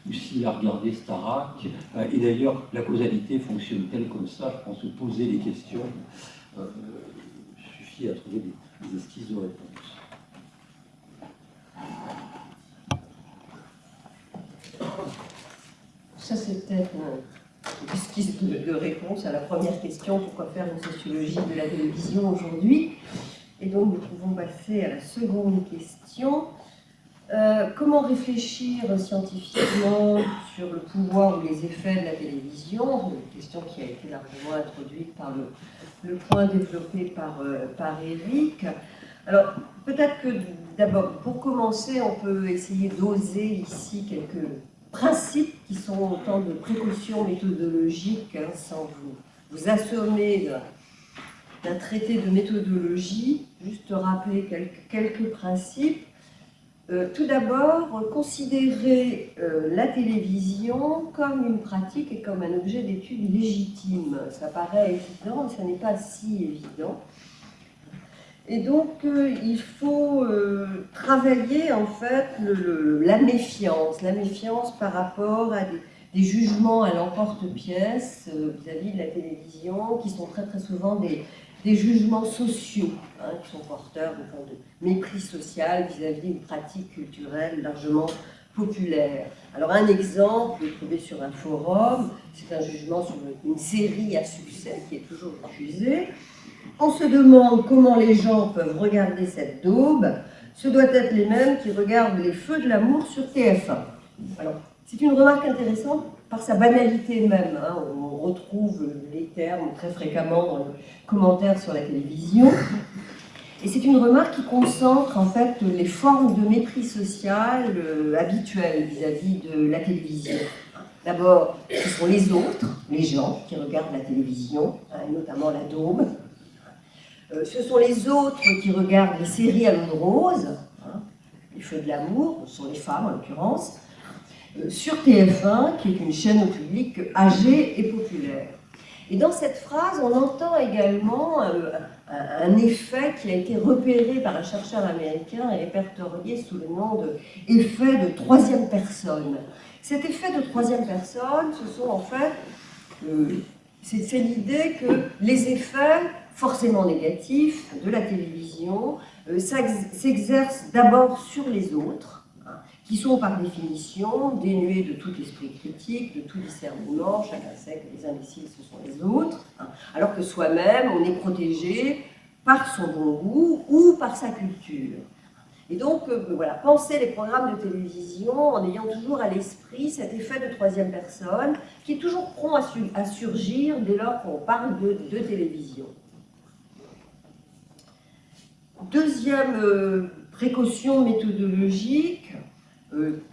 ou s'il a regardé Starak. Euh, et d'ailleurs, la causalité fonctionne-t-elle comme ça? Je pense que poser les questions suffit à trouver des, des esquisses de réponse. Ça, c'est peut-être esquisse de, de, réponse à la première question, pourquoi faire une sociologie de la télévision aujourd'hui? Et donc nous pouvons passer à la seconde question. Euh, comment réfléchir scientifiquement sur le pouvoir ou les effets de la télévision? Une question qui a été largement introduite par le, point développé par, euh, par Eric. Alors, peut-être que d'abord, pour commencer, on peut essayer d'oser ici quelques principes qui sont autant de précautions méthodologiques, hein, sans vous, vous assommer d'un traité de méthodologie, juste rappeler quelques, principes. Euh, tout d'abord, considérer euh, la télévision comme une pratique et comme un objet d'étude légitime. Ça paraît évident, mais ça n'est pas si évident. Et donc, euh, il faut euh, travailler en fait la méfiance, la méfiance par rapport à des jugements à l'emporte-pièce euh, vis-à-vis de la télévision, qui sont très très souvent des, jugements sociaux, hein, qui sont porteurs de, mépris social vis-à-vis d'une pratique culturelle largement populaire. Alors un exemple trouvé sur un forum, c'est un jugement sur une série à succès qui est toujours diffusée. On se demande comment les gens peuvent regarder cette daube. Ce doit être les mêmes qui regardent les feux de l'amour sur TF1. Alors, c'est une remarque intéressante par sa banalité même. Hein. On retrouve les termes très fréquemment dans les commentaires sur la télévision. Et c'est une remarque qui concentre en fait les formes de mépris social euh, habituelles vis-à-vis de la télévision. D'abord, ce sont les autres, les gens qui regardent la télévision, hein, notamment la daube. Euh, ce sont les autres qui regardent les séries à l'eau de rose, hein, les feux de l'amour, ce sont les femmes en l'occurrence, euh, sur TF1, qui est une chaîne au public âgée et populaire. Et dans cette phrase, on entend également un, effet qui a été repéré par un chercheur américain et répertorié sous le nom d'effet de troisième personne. Cet effet de troisième personne, ce sont en fait, euh, c'est l'idée que les effets forcément négatifs de la télévision euh, s'exercent d'abord sur les autres, qui sont par définition dénués de tout esprit critique, de tout discernement, chacun sait que les imbéciles ce sont les autres, hein. alors que soi-même on est protégé par son bon goût ou par sa culture. Et donc, euh, voilà, penser les programmes de télévision en ayant toujours à l'esprit cet effet de troisième personne qui est toujours prompt à, surgir dès lors qu'on parle de, télévision. Deuxième euh, précaution méthodologique, euh,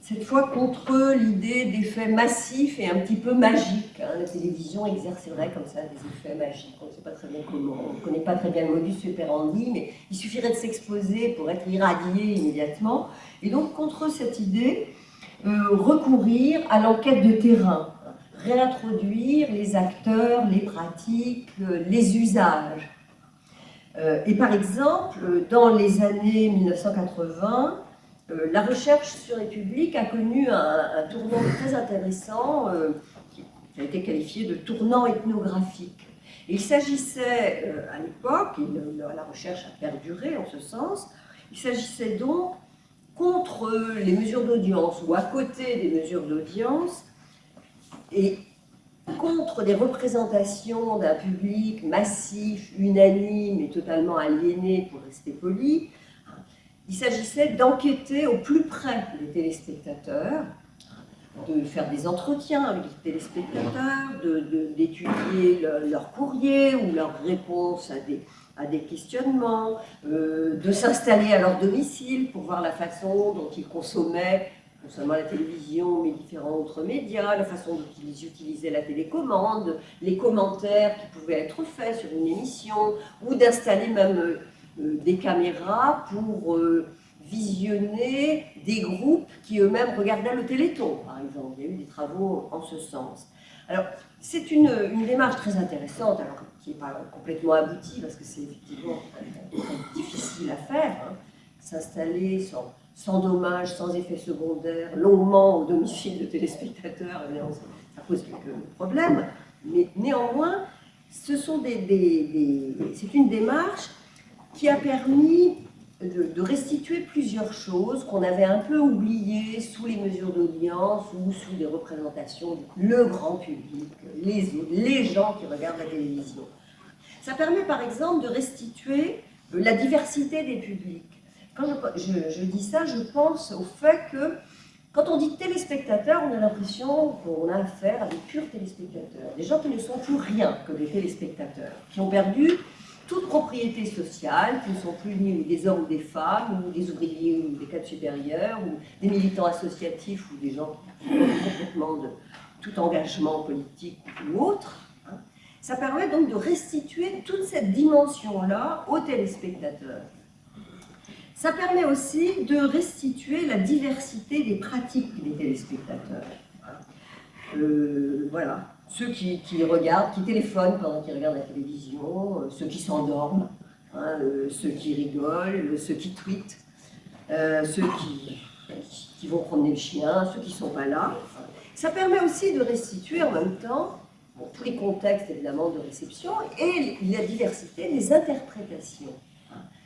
cette fois contre l'idée d'effets massifs et un petit peu magiques. Hein. La télévision exercerait comme ça des effets magiques. On ne sait pas très bien comment, on ne connaît pas très bien le modus operandi, mais il suffirait de s'exposer pour être irradié immédiatement. Et donc contre cette idée, euh, recourir à l'enquête de terrain, réintroduire les acteurs, les pratiques, les usages. Et par exemple, dans les années 1980, euh, la recherche sur les publics a connu un, tournant très intéressant euh, qui, a été qualifié de tournant ethnographique. il s'agissait euh, à l'époque, la recherche a perduré en ce sens, il s'agissait donc contre les mesures d'audience ou à côté des mesures d'audience et contre des représentations d'un public massif, unanime et totalement aliéné, pour rester poli, il s'agissait d'enquêter au plus près des téléspectateurs, de faire des entretiens avec les téléspectateurs, d'étudier de, leur ou leurs réponses à des, à des questionnements, euh, de s'installer à leur domicile pour voir la façon dont ils consommaient non seulement la télévision, mais différents autres médias, la façon dont ils utilisaient la télécommande, les commentaires qui pouvaient être faits sur une émission, ou d'installer même euh, euh, des caméras pour euh, visionner des groupes qui eux-mêmes regardaient le Téléthon, par exemple. Il y a eu des travaux en ce sens. Alors, c'est une, démarche très intéressante, alors qui n'est pas complètement aboutie, parce que c'est effectivement difficile à faire. Hein. S'installer sans, sans dommage, sans effet secondaire, longuement au domicile de téléspectateurs, eh ça pose quelques problèmes. Mais néanmoins, c'est une démarche qui a permis de, restituer plusieurs choses qu'on avait un peu oubliées sous les mesures d'audience ou sous des représentations le grand public, les, les gens qui regardent la télévision. Ça permet par exemple de restituer la diversité des publics. Quand je, dis ça, je pense au fait que quand on dit téléspectateurs, on a l'impression qu'on a affaire à des purs téléspectateurs, des gens qui ne sont plus rien que des téléspectateurs, qui ont perdu toute propriété sociale, qui ne sont plus ni des hommes ou des femmes, ou des ouvriers ou des cadres supérieurs, ou des militants associatifs ou des gens qui complètement de tout engagement politique ou autre. Hein. Ça permet donc de restituer toute cette dimension-là aux téléspectateurs. Ça permet aussi de restituer la diversité des pratiques des téléspectateurs. Euh, voilà ceux qui, regardent, qui téléphonent pendant qu'ils regardent la télévision, euh, ceux qui s'endorment, hein, euh, ceux qui rigolent, ceux qui tweetent, ceux qui, vont promener le chien, ceux qui ne sont pas là. Ça permet aussi de restituer en même temps tous les contextes évidemment de réception et la diversité des interprétations.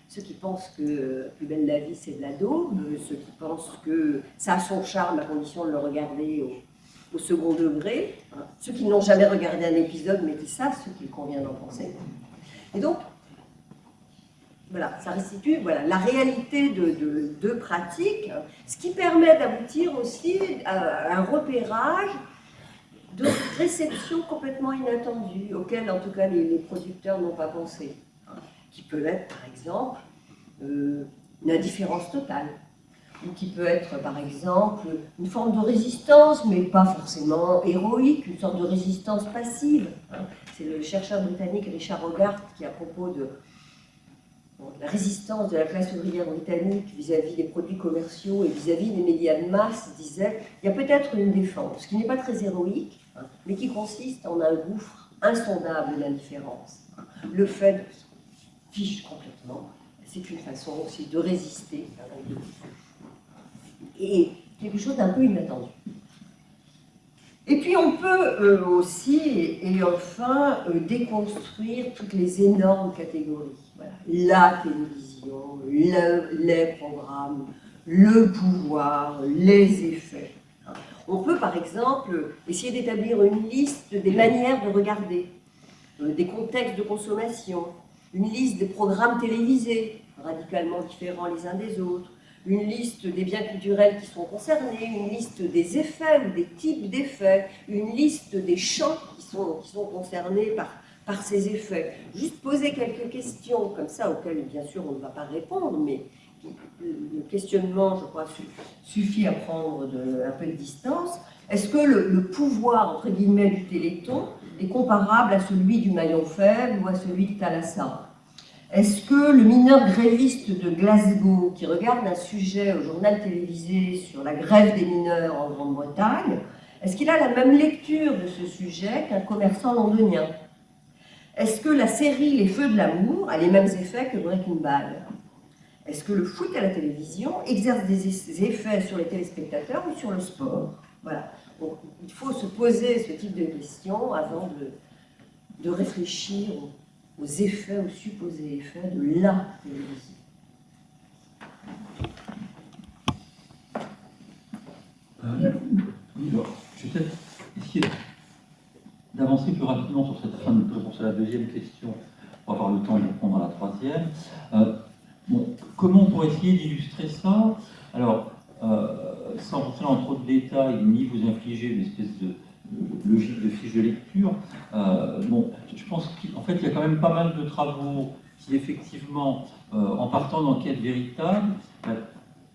Ceux qui pensent que Plus belle la vie c'est de la daube, ceux qui pensent que ça a son charme à condition de le regarder au, second degré, hein. ceux qui n'ont jamais regardé un épisode mais qui savent ce qu'il convient d'en penser. Et donc, voilà, ça restitue voilà, la réalité de, de, pratiques, ce qui permet d'aboutir aussi à un repérage de réceptions complètement inattendues, auxquelles en tout cas les, producteurs n'ont pas pensé, qui peut être par exemple euh, une indifférence totale, ou qui peut être par exemple une forme de résistance, mais pas forcément héroïque, une sorte de résistance passive. C'est le chercheur britannique Richard Hogarth qui, à propos de la résistance de la classe ouvrière britannique vis-à-vis des produits commerciaux et vis-à-vis des médias de masse disait il y a peut-être une défense qui n'est pas très héroïque, mais qui consiste en un gouffre insondable d'indifférence. Le fait de complètement, c'est une façon aussi de résister Et quelque chose d'un peu inattendu. Et puis on peut euh, aussi, et, enfin, euh, déconstruire toutes les énormes catégories. La télévision, les programmes, le pouvoir, les effets. On peut par exemple essayer d'établir une liste des manières de regarder, euh, des contextes de consommation, une liste des programmes télévisés, radicalement différents les uns des autres, une liste des biens culturels qui sont concernés, une liste des effets ou des types d'effets, une liste des champs qui sont, concernés par, par ces effets. Juste poser quelques questions comme ça, auxquelles bien sûr on ne va pas répondre, mais le questionnement, je crois, suffit à prendre un peu de distance. Est-ce que le, le, pouvoir, entre guillemets, du Téléthon est comparable à celui du maillon faible ou à celui de Thalassa? Est-ce que le mineur gréviste de Glasgow, qui regarde un sujet au journal télévisé sur la grève des mineurs en Grande-Bretagne, est-ce qu'il a la même lecture de ce sujet qu'un commerçant londonien? Est-ce que la série Les Feux de l'amour a les mêmes effets que Breaking Bad? Est-ce que le foot à la télévision exerce des effets sur les téléspectateurs ou sur le sport? Voilà. il faut se poser ce type de questions avant de, de réfléchir aux effets, aux supposés effets de la télévision. Euh, je vais peut-être essayer d'avancer plus rapidement sur cette fin de réponse à la deuxième question, pour avoir le temps de répondre à la troisième. Euh, bon, comment pourrait essayer d'illustrer ça? Alors, euh, sans rentrer dans trop de détails, ni vous infliger une espèce de logique de fiche de lecture. Euh, bon, je pense qu'en fait, il y a quand même pas mal de travaux qui, effectivement, euh, en partant d'enquêtes véritables, euh,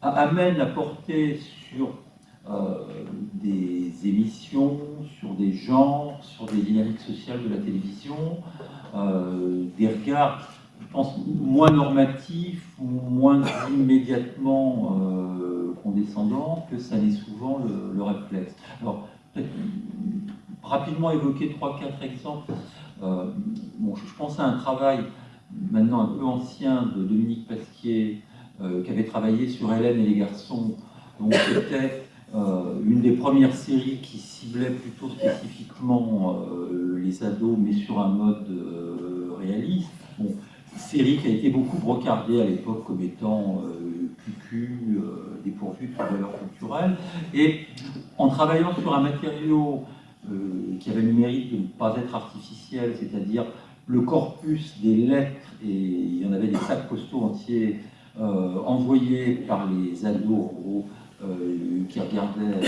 amènent à porter sur des émissions, sur des genres, sur des dynamiques sociales de la télévision, des regards, je pense, moins normatifs ou moins immédiatement condescendants que ça n'est souvent le, le réflexe. Alors, rapidement évoquer 3-4 exemples. Euh, je pense à un travail maintenant un peu ancien de Dominique Pasquier, euh, qui avait travaillé sur Hélène et les garçons. C'était euh, une des premières séries qui ciblait plutôt spécifiquement les ados, mais sur un mode réaliste. Bon, série qui a été beaucoup brocardée à l'époque comme étant cucu, dépourvue de valeur culturelle. Et en travaillant sur un matériau qui avait le mérite de ne pas être artificiel, c'est-à-dire le corpus des lettres, et il y en avait des sacs postaux entiers euh, envoyés par les ados euh, qui regardaient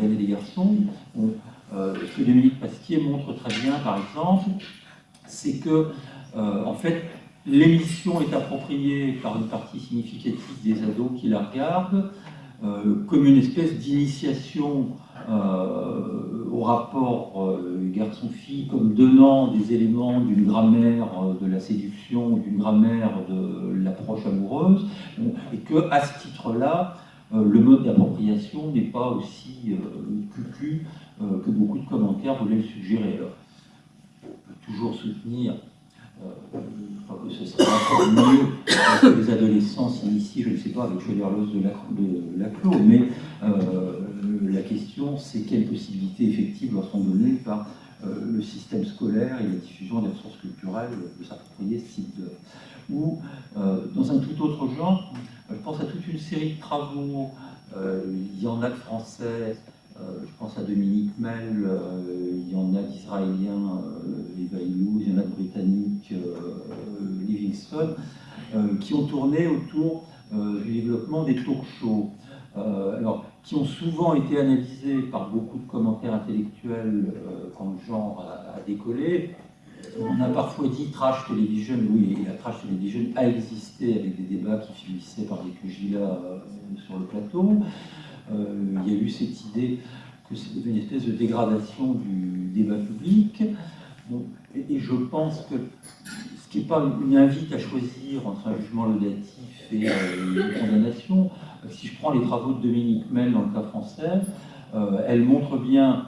les des garçons. ce que Dominique Pasquier montre très bien, par exemple, c'est que, en fait, l'émission est appropriée par une partie significative des ados qui la regardent, comme une espèce d'initiation euh, au rapport euh, garçon-fille comme donnant des éléments d'une grammaire euh, de la séduction, d'une grammaire de l'approche amoureuse, et que à ce titre-là, le mode d'appropriation n'est pas aussi cucu que beaucoup de commentaires voulaient le suggérer. On peut toujours soutenir je crois que ce serait encore mieux que les adolescents s'initient, je ne sais pas, avec Schwederlos de, de Laclos, mais la question c'est quelles possibilités effectives leur sont données par le système scolaire et la diffusion des ressources culturelles de s'approprier ce type d'œuvre. Ou, dans un tout autre genre, je pense à toute une série de travaux, il y en a de français, euh, je pense à Dominique Mel, euh, il y en a d'Israéliens, euh, Eva il y en a de Britanniques, Livingston, qui ont tourné autour du développement des talk shows. alors, qui ont souvent été analysés par beaucoup de commentaires intellectuels quand le genre a, décollé. On a parfois dit trash television, oui, la trash television a existé avec des débats qui finissaient par des pugilats sur le plateau. Euh, il y a eu cette idée que c'était une espèce de dégradation du débat public. et, je pense que ce qui n'est pas une invite à choisir entre un jugement laudatif et euh, une condamnation, si je prends les travaux de Dominique Mel dans le cas français, euh, elle montre bien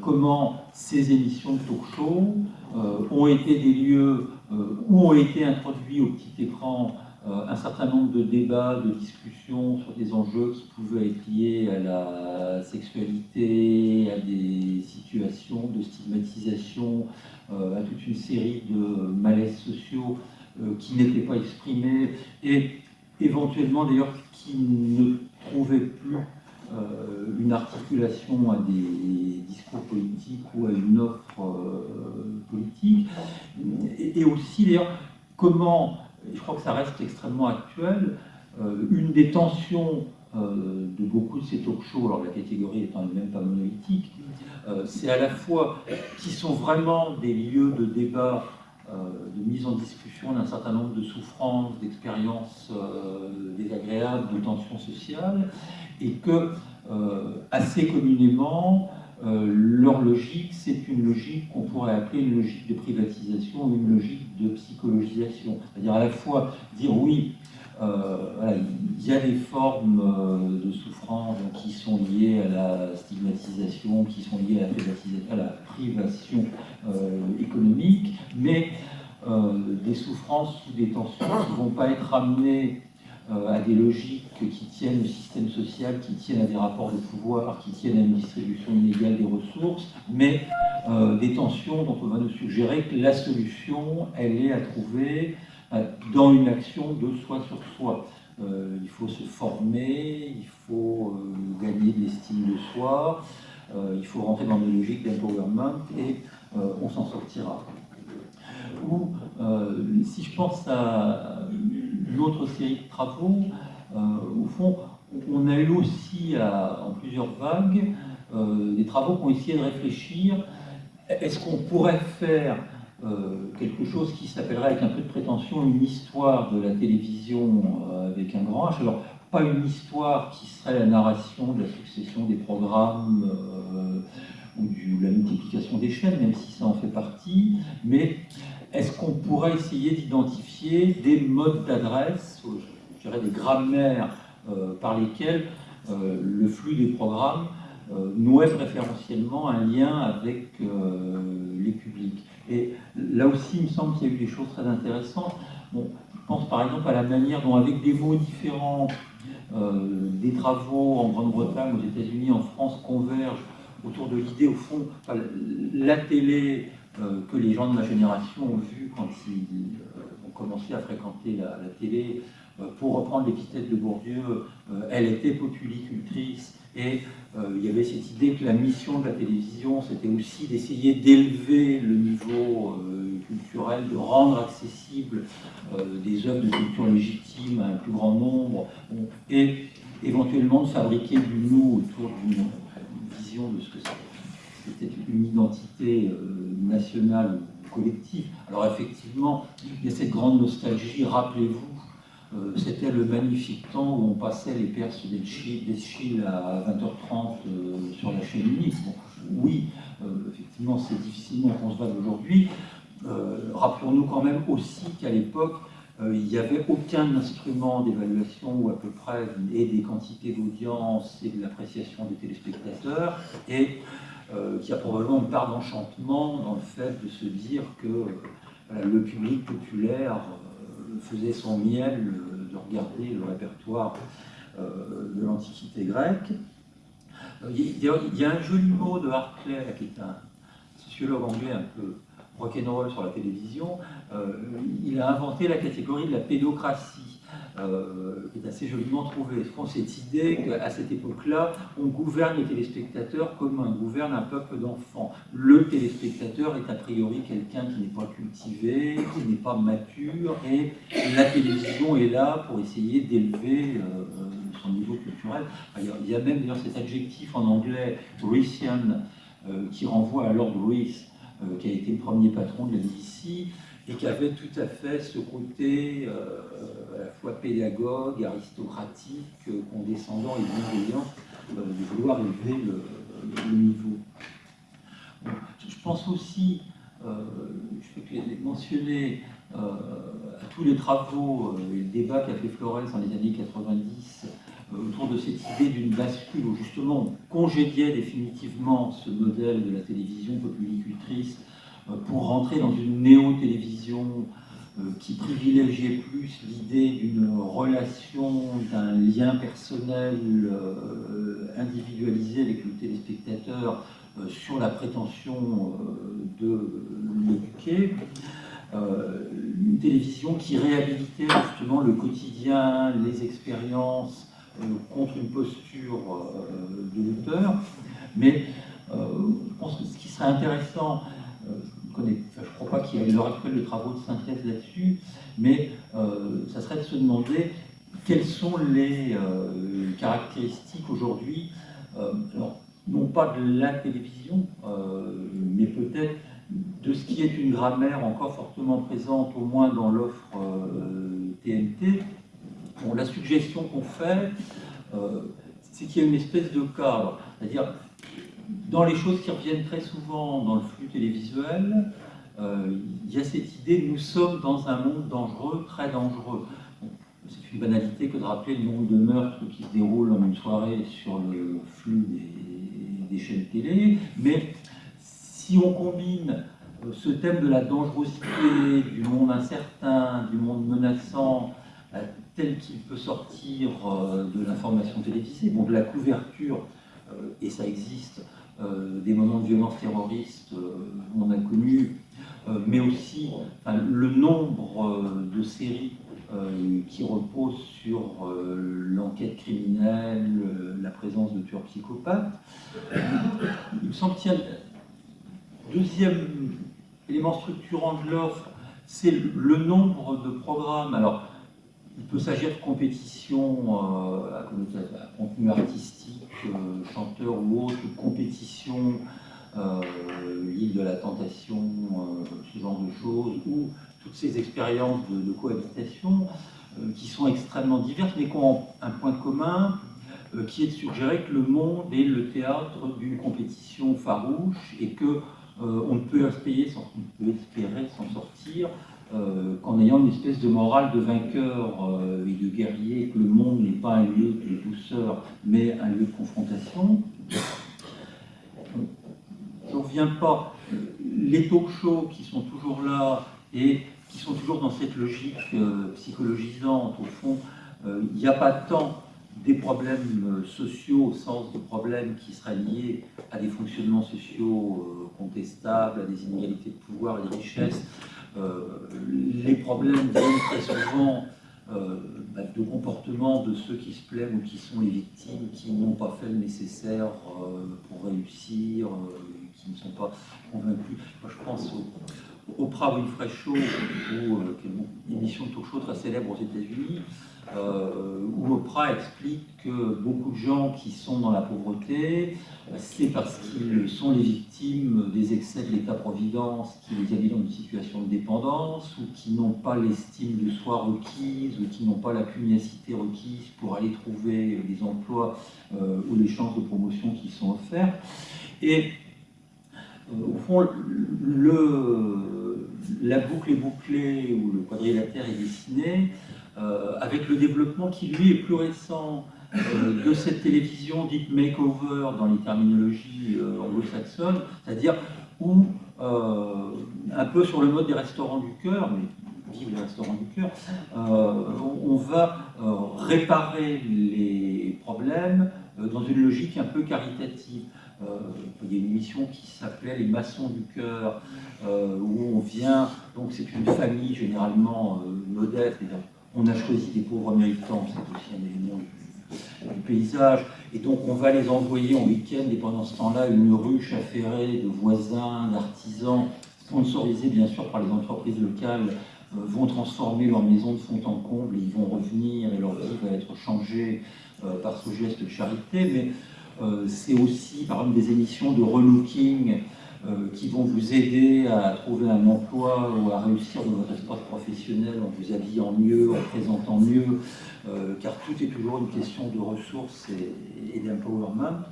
comment ces émissions de talk-show ont été des lieux où ont été introduits au petit écran euh, un certain nombre de débats, de discussions sur des enjeux qui pouvaient être liés à la sexualité, à des situations de stigmatisation, euh, à toute une série de malaises sociaux euh, qui n'étaient pas exprimés et éventuellement d'ailleurs qui ne trouvaient plus une articulation à des discours politiques ou à une offre politique. Et aussi d'ailleurs comment je crois que ça reste extrêmement actuel, euh, une des tensions euh, de beaucoup de ces talk-shows, alors la catégorie étant elle-même pas monolithique, euh, c'est à la fois qui sont vraiment des lieux de débat, de mise en discussion d'un certain nombre de souffrances, d'expériences désagréables, de tensions sociales, et que assez communément, euh, leur logique, c'est une logique qu'on pourrait appeler une logique de privatisation une logique de psychologisation. C'est-à-dire à la fois dire oui, euh, il y a des formes euh, de souffrance qui sont liées à la stigmatisation, qui sont liées à la, à la privation économique, mais des souffrances ou des tensions qui ne vont pas être amenées à des logiques qui tiennent au système social, qui tiennent à des rapports de pouvoir, qui tiennent à une distribution inégale des ressources, mais euh, des tensions dont on va nous suggérer que la solution, elle est à trouver euh, dans une action de soi sur soi. il faut se former, il faut gagner de l'estime de soi, il faut rentrer dans des logiques d'empowerment et on s'en sortira. Ou si je pense à série de travaux. Euh, au fond, on a eu aussi, en plusieurs vagues, euh, des travaux qui ont essayé de réfléchir, est-ce qu'on pourrait faire euh, quelque chose qui s'appellerait avec un peu de prétention une histoire de la télévision avec un grand H? Alors, pas une histoire qui serait la narration de la succession des programmes ou de la multiplication des chaînes, même si ça en fait partie, mais est-ce qu'on pourrait essayer d'identifier des modes d'adresse, je dirais des grammaires euh, par lesquels euh, le flux des programmes euh, nouait préférentiellement un lien avec les publics? Et là aussi, il me semble qu'il y a eu des choses très intéressantes. Bon, je pense par exemple à la manière dont, avec des mots différents, des travaux en Grande-Bretagne, aux États-Unis, en France, convergent autour de l'idée, au fond, la télé euh, que les gens de ma génération ont vu quand ils euh, ont commencé à fréquenter la, télé. Euh, pour reprendre l'épithète de Bourdieu, elle était populicultrice et il y avait cette idée que la mission de la télévision, c'était aussi d'essayer d'élever le niveau culturel, de rendre accessible des œuvres de culture légitime à un plus grand nombre, et éventuellement de fabriquer du nous autour d'une vision de ce que c'était une identité nationale ou collective. Alors effectivement, il y a cette grande nostalgie, rappelez-vous, euh, c'était le magnifique temps où on passait les Perses d'Eschil à 20h30 euh, sur la chaîne unique. oui, euh, effectivement, c'est difficilement concevable aujourd'hui. Rappelons-nous quand même aussi qu'à l'époque, il n'y avait aucun instrument d'évaluation ou à peu près et des quantités d'audience et de l'appréciation des téléspectateurs. Et euh, qui a probablement une part d'enchantement dans le fait de se dire que voilà, le public populaire euh, faisait son miel euh, de regarder le répertoire euh, de l'Antiquité grecque. Euh, Il y, a, un joli mot de Hartley, qui est un sociologue anglais un peu rock'n'roll sur la télévision. Euh, il a inventé la catégorie de la pédocratie, euh, qui est assez joliment trouvée. Je pense cette idée qu'à cette époque-là, on gouverne les téléspectateurs comme on gouverne un peuple d'enfants. Le téléspectateur est a priori quelqu'un qui n'est pas cultivé, qui n'est pas mature, et la télévision est là pour essayer d'élever euh, son niveau culturel. Il y a- même d'ailleurs cet adjectif en anglais, Reesian, euh, qui renvoie à Lord Rees, euh, qui a été le premier patron de la BBC, et qui avait tout à fait ce côté euh, à la fois pédagogue, aristocratique, euh, condescendant et bienveillant, euh, de vouloir élever le, niveau. Je pense aussi, euh, je peux mentionner, à tous les travaux et le débat qu'a fait Flores dans les années 90 euh, autour de cette idée d'une bascule où justement on congédiait définitivement ce modèle de la télévision populicultrice euh, pour rentrer dans une néo-télévision euh, qui privilégiait plus l'idée d'une relation, d'un lien personnel euh, individualisé avec le téléspectateur euh, sur la prétention de l'éduquer. Une télévision qui réhabilitait justement le quotidien, les expériences contre une posture de l'auteur. Mais je pense que ce qui serait intéressant, je ne crois pas qu'il y ait à l'heure actuelle de travaux de synthèse là-dessus, mais euh, ça serait de se demander quelles sont les euh, caractéristiques aujourd'hui, euh, non pas de la télévision, mais peut-être de ce qui est une grammaire encore fortement présente, au moins dans l'offre TNT. La suggestion qu'on fait, c'est qu'il y a une espèce de cadre, c'est-à-dire dans les choses qui reviennent très souvent dans le flux télévisuel, euh, il y a cette idée nous sommes dans un monde dangereux, très dangereux. C'est une banalité que de rappeler le nombre de meurtres qui se déroulent en une soirée sur le flux des, des chaînes télé, mais si on combine euh, ce thème de la dangerosité, du monde incertain, du monde menaçant, euh, tel qu'il peut sortir de l'information télévisée, bon, de la couverture, et ça existe, des moments de violence terroriste, euh, on a connu, euh, mais aussi le nombre euh, de séries euh, qui reposent sur euh, l'enquête criminelle, euh, la présence de tueurs psychopathes. Il me semble qu'il deuxième élément structurant de l'offre, c'est le nombre de programmes. Alors, il peut s'agir de compétitions euh, à contenu artistique, euh, chanteur ou autre, compétitions, euh, l'île de la tentation, euh, ce genre de choses, ou toutes ces expériences de, cohabitation qui sont extrêmement diverses, mais qui ont un point commun, qui est de suggérer que le monde est le théâtre d'une compétition farouche et que on ne peut espérer s'en sortir euh, qu'en ayant une espèce de morale de vainqueur euh, et de guerrier, que le monde n'est pas un lieu de douceur, mais un lieu de confrontation. Je ne reviens pas. Les talk shows qui sont toujours là et qui sont toujours dans cette logique euh, psychologisante, au fond, il n'y a pas tant des problèmes sociaux au sens de problèmes qui seraient liés à des fonctionnements sociaux contestables, à des inégalités de pouvoir et de richesse. Euh, les problèmes viennent très souvent euh, bah, de comportement de ceux qui se plaignent ou qui sont les victimes, qui n'ont pas fait le nécessaire euh, pour réussir, qui ne sont pas convaincus. Moi, je pense au, Oprah Winfrey Show, qui est une émission de talk show très célèbre aux États-Unis, euh, où Oprah explique que beaucoup de gens qui sont dans la pauvreté, euh, c'est parce qu'ils sont les victimes des excès de l'État-providence qui les mis dans une situation de dépendance, ou qui n'ont pas l'estime de soi requise, ou qui n'ont pas la pugnacité requise pour aller trouver les emplois euh, ou les chances de promotion qui sont offerts. Et au fond, le, la boucle est bouclée, ou le quadrilatère est dessiné, euh, avec le développement qui lui est plus récent euh, de cette télévision dite makeover dans les terminologies euh, anglo-saxonnes, c'est-à-dire où un peu sur le mode des restaurants du cœur, mais vive les restaurants du cœur, on, va réparer les problèmes dans une logique un peu caritative. Euh, il y a une émission qui s'appelait Les maçons du cœur, euh, où on vient, donc c'est une famille généralement euh, modeste, on a choisi des pauvres méritants, c'est aussi un élément du, paysage, et donc on va les envoyer en week-end, et pendant ce temps-là, une ruche affairée de voisins, d'artisans, sponsorisés bien sûr par les entreprises locales, vont transformer leur maison de fond en comble, et ils vont revenir, et leur vie va être changée par ce geste de charité, mais c'est aussi par exemple des émissions de relooking euh, qui vont vous aider à trouver un emploi ou à réussir dans votre espace professionnel en vous habillant mieux, en présentant mieux, euh, car tout est toujours une question de ressources et, d'empowerment.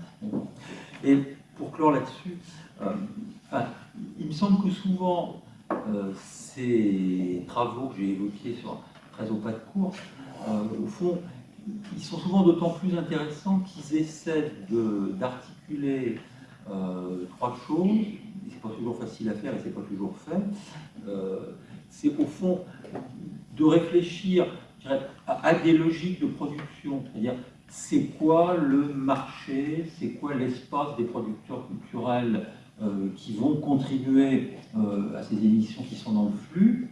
Et pour clore là-dessus, euh, il me semble que souvent euh, ces travaux que j'ai évoqués sur 13 au pas de course, euh, au fond, ils sont souvent d'autant plus intéressants qu'ils essaient d'articuler euh, trois choses. C'est pas toujours facile à faire et c'est pas toujours fait. Euh, c'est au fond de réfléchir à, des logiques de production, c'est-à-dire c'est quoi le marché, c'est quoi l'espace des producteurs culturels euh, qui vont contribuer à ces émissions qui sont dans le flux.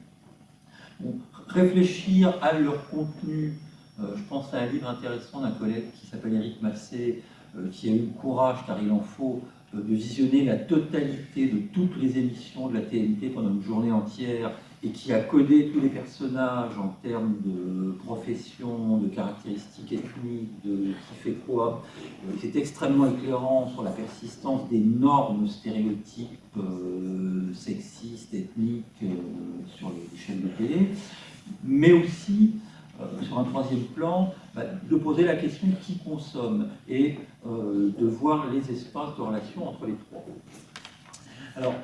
Réfléchir à leur contenu. Euh, je pense à un livre intéressant d'un collègue qui s'appelle Éric Massé, euh, qui a eu le courage, car il en faut, euh, de visionner la totalité de toutes les émissions de la TNT pendant une journée entière et qui a codé tous les personnages en termes de profession, de caractéristiques ethniques, de qui fait quoi. C'est extrêmement éclairant sur la persistance d'énormes stéréotypes sexistes, ethniques sur les chaînes de télé, mais aussi sur un troisième plan, bah, de poser la question qui consomme et euh, de voir les espaces de relation entre les trois. Alors,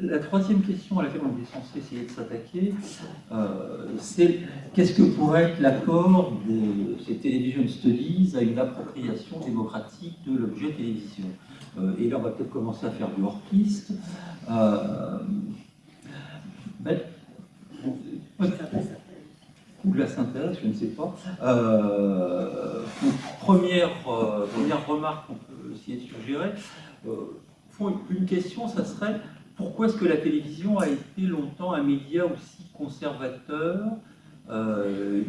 la troisième question à laquelle on est censé essayer de s'attaquer, euh, c'est qu'est-ce que pourrait être l'accord de ces television studies à une appropriation démocratique de l'objet télévision? Euh, Et là, on va peut-être commencer à faire du hors-piste. Euh, ben, ou de la synthèse, je ne sais pas. Euh, première, euh, première remarque qu'on peut essayer de suggérer, euh, une question, ça serait pourquoi est-ce que la télévision a été longtemps un média aussi conservateur,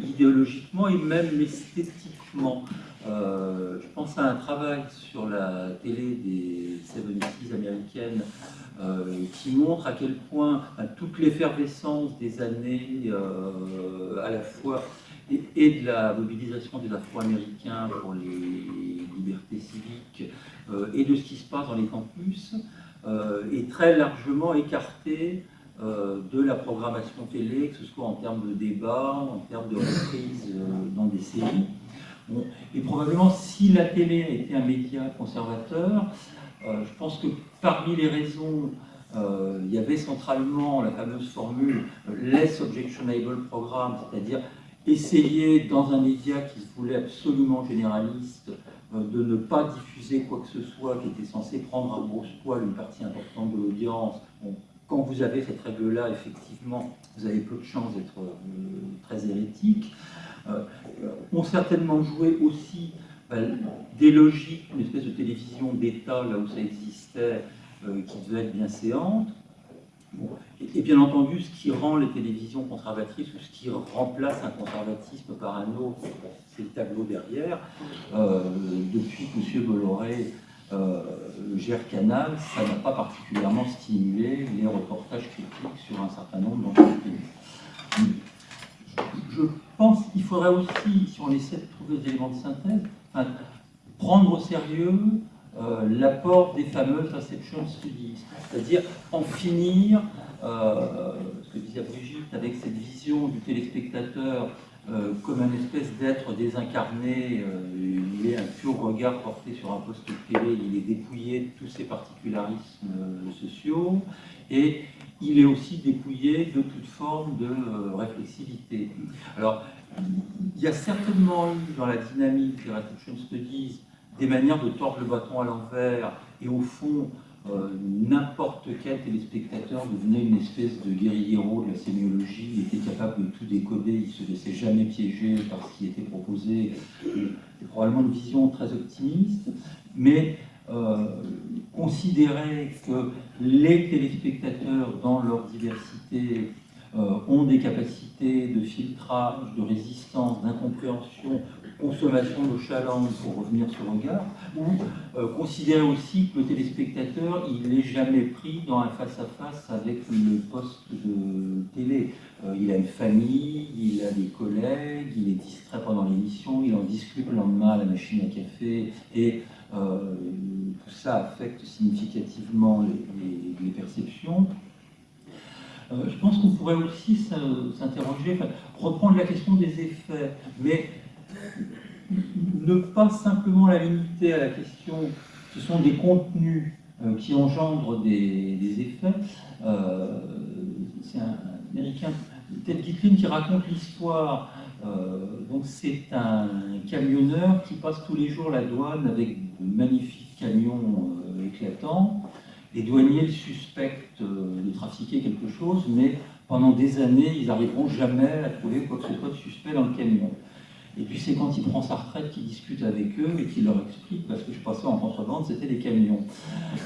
idéologiquement et même esthétiquement? Euh, Je pense à un travail sur la télé des 70s américaines euh, qui montre à quel point toute l'effervescence des années euh, à la fois et, et de la mobilisation des Afro-Américains pour les libertés civiques et de ce qui se passe dans les campus est très largement écartée de la programmation télé, que ce soit en termes de débat, en termes de reprise dans des séries. Et probablement, si la télé était un média conservateur, euh, je pense que parmi les raisons, euh, il y avait centralement la fameuse formule euh, less objectionable programme, c'est-à-dire essayer dans un média qui se voulait absolument généraliste de ne pas diffuser quoi que ce soit qui était censé prendre à grosse poil une partie importante de l'audience. Quand vous avez cette règle-là, effectivement, vous avez peu de chances d'être très hérétique. Euh, ont certainement joué aussi ben, des logiques, une espèce de télévision d'État, là où ça existait, euh, qui devait être bien séante. Et, bien entendu, ce qui rend les télévisions conservatrices ou ce qui remplace un conservatisme par un autre, c'est le tableau derrière. Euh, depuis que M. Bolloré gère Canal, ça n'a pas particulièrement stimulé les reportages critiques sur un certain nombre d'entreprises. Je pense qu'il faudrait aussi, si on essaie de trouver des éléments de synthèse, prendre au sérieux euh, l'apport des fameuses Reception Studies, c'est-à-dire en finir, euh, ce que disait Brigitte, avec cette vision du téléspectateur euh, comme un espèce d'être désincarné, il est un pur regard porté sur un poste de télé, il est dépouillé de tous ses particularismes sociaux, et il est aussi dépouillé de toute forme de euh, réflexivité. Alors, il y a certainement eu dans la dynamique des Reception Studies des manières de tordre le bâton à l'envers et au fond euh, n'importe quel téléspectateur devenait une espèce de guerriero de la sémiologie, il était capable de tout décoder, il se laissait jamais piéger par ce qui était proposé. C'est probablement une vision très optimiste, mais euh, considérer que les téléspectateurs, dans leur diversité, euh, ont des capacités de filtrage, de résistance, d'incompréhension, consommation de challenge pour revenir sur regard, ou euh, considérer aussi que le téléspectateur, il n'est jamais pris dans un face-à-face avec le poste de télé. Il a une famille, il a des collègues, il est distrait pendant l'émission, il en discute le lendemain à la machine à café, et tout ça affecte significativement les, perceptions. je pense qu'on pourrait aussi s'interroger, reprendre la question des effets, mais ne pas simplement la limiter à la question, ce sont des contenus euh, qui engendrent des, effets. Euh, c'est un Américain, Ted Gitlin, qui raconte l'histoire. Euh, donc c'est un camionneur qui passe tous les jours la douane avec de magnifiques camions éclatants. Les douaniers suspectent de trafiquer quelque chose, mais pendant des années, ils n'arriveront jamais à trouver quoi que ce soit de suspect dans le camion. Et puis c'est quand il prend sa retraite qu'il discute avec eux et qu'il leur explique, parce que je passais en contrebande, c'était des camions.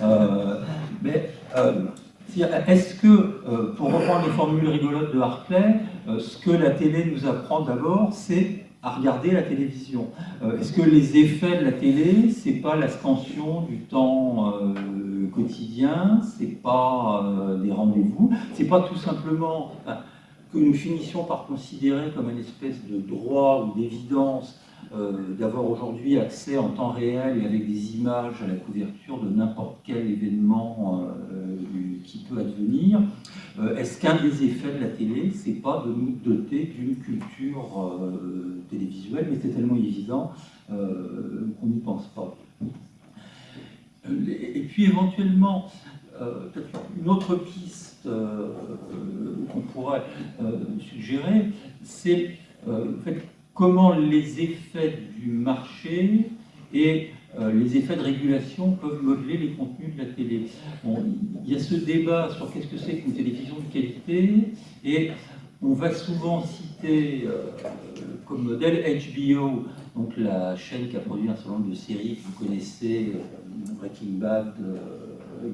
Euh, mais euh, est-ce que, euh, pour reprendre les formules rigolotes de Hartley, ce que la télé nous apprend d'abord, c'est à regarder la télévision Est-ce que les effets de la télé, c'est pas la scansion du temps quotidien, c'est pas des rendez-vous, c'est pas tout simplement que nous finissions par considérer comme une espèce de droit ou d'évidence euh, d'avoir aujourd'hui accès en temps réel et avec des images à la couverture de n'importe quel événement euh, qui peut advenir. Euh, est-ce qu'un des effets de la télé, c'est pas de nous doter d'une culture télévisuelle Mais c'est tellement évident qu'on n'y pense pas. Et puis éventuellement, une autre piste euh, qu'on pourrait euh, suggérer, c'est euh, comment les effets du marché et les effets de régulation peuvent modeler les contenus de la télé. il y a ce débat sur qu'est-ce que c'est qu'une télévision de qualité, et on va souvent citer comme modèle HBO, donc la chaîne qui a produit un certain nombre de séries que vous connaissez, Breaking Bad,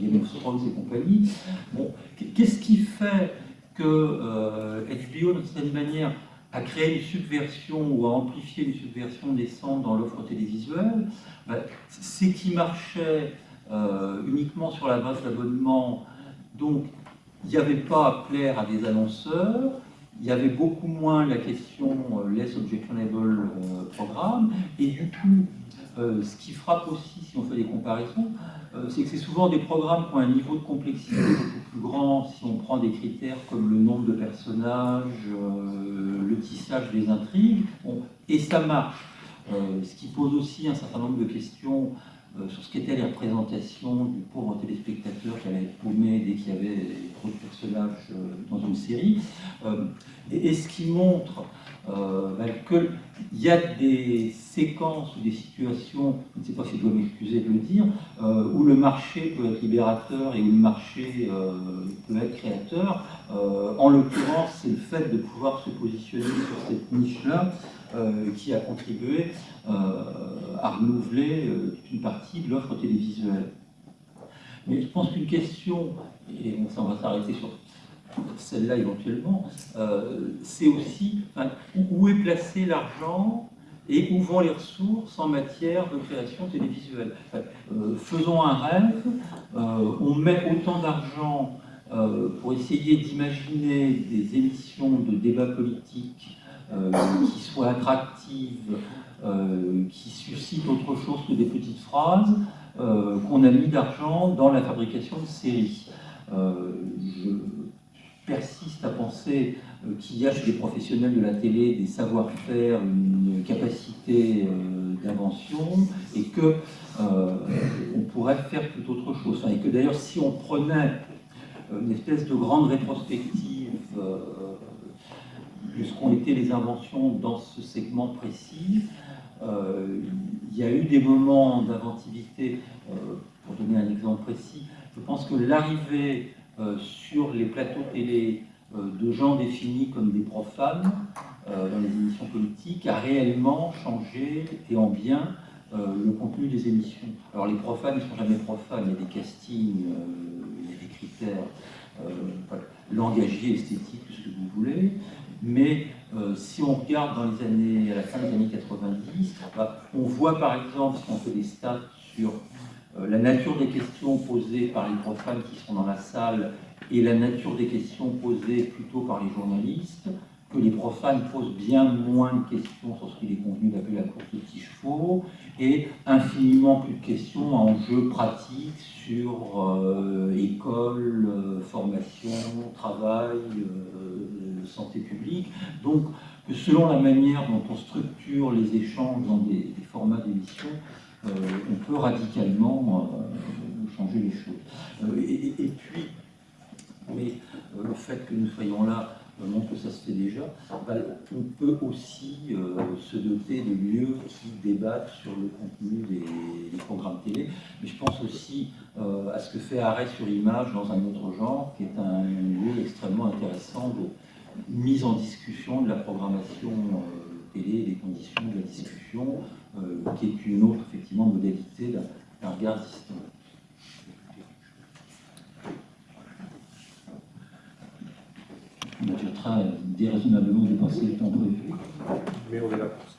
Game of Thrones et compagnie. Bon, Qu'est-ce qui fait que euh, HBO, d'une certaine manière, a créé une subversion ou a amplifié une subversion naissante dans l'offre télévisuelle. Ben, C'est qu'il marchait euh, uniquement sur la base d'abonnement, donc il n'y avait pas à plaire à des annonceurs, il y avait beaucoup moins la question euh, less objectionable euh, programme, et du coup, ce qui frappe aussi, si on fait des comparaisons, euh, c'est que c'est souvent des programmes qui ont un niveau de complexité beaucoup plus grand si on prend des critères comme le nombre de personnages, euh, le tissage des intrigues, et ça marche. Euh, ce qui pose aussi un certain nombre de questions sur ce qu'étaient les représentations du pauvre téléspectateur qui allait être paumé dès qu'il y avait trop de personnages dans une série, et, ce qui montre euh, ben, qu'il y a des séquences ou des situations, je ne sais pas si je dois m'excuser de le dire, euh, où le marché peut être libérateur et où le marché euh, peut être créateur. en l'occurrence, c'est le fait de pouvoir se positionner sur cette niche-là qui a contribué à renouveler une partie de l'offre télévisuelle. Mais je pense qu'une question, et on va s'arrêter sur celle-là éventuellement, euh, c'est aussi où est placé l'argent et où vont les ressources en matière de création télévisuelle. Euh, faisons un rêve, euh, on met autant d'argent pour essayer d'imaginer des émissions de débat politique qui soient attractives, qui suscitent autre chose que des petites phrases, qu'on a mis d'argent dans la fabrication de séries. Je, persiste à penser euh, qu'il y a chez les professionnels de la télé des savoir-faire, une capacité euh, d'invention, et que euh, on pourrait faire tout autre chose. et que d'ailleurs, si on prenait une espèce de grande rétrospective de ce qu'ont été les inventions dans ce segment précis, il y a eu des moments d'inventivité, pour donner un exemple précis, Je pense que l'arrivée sur les plateaux télé euh, de gens définis comme des profanes euh, dans les émissions politiques a réellement changé et en bien euh, le contenu des émissions. Alors les profanes ne sont jamais profanes, il y a des castings, euh, il y a des critères euh, langagiers, esthétiques, ce que vous voulez, mais euh, si on regarde dans les années, à la fin des années 90, bah, on voit par exemple, si on fait des stats sur euh, la nature des questions posées par les profanes qui sont dans la salle et la nature des questions posées plutôt par les journalistes, que les profanes posent bien moins de questions sur ce qu'il est convenu d'appeler la course de petits chevaux et infiniment plus de questions à enjeux pratiques sur euh, école, euh, formation, travail, euh, santé publique. Donc, selon la manière dont on structure les échanges dans des, des formats d'émission, euh, on peut radicalement euh, changer les choses. Euh, et, puis, mais euh, le fait que nous soyons là euh, montre que ça se fait déjà. Bah, on peut aussi euh, se doter de lieux qui débattent sur le contenu des, programmes télé. Mais je pense aussi euh, à ce que fait Arrêt sur Image dans un autre genre, qui est un lieu extrêmement intéressant de mise en discussion de la programmation euh, télé, des conditions de la discussion, euh, qui est une autre effectivement modalité d'un regard distinct. Notre train a déraisonnablement dépassé le temps prévu. Mais on est là pour ça.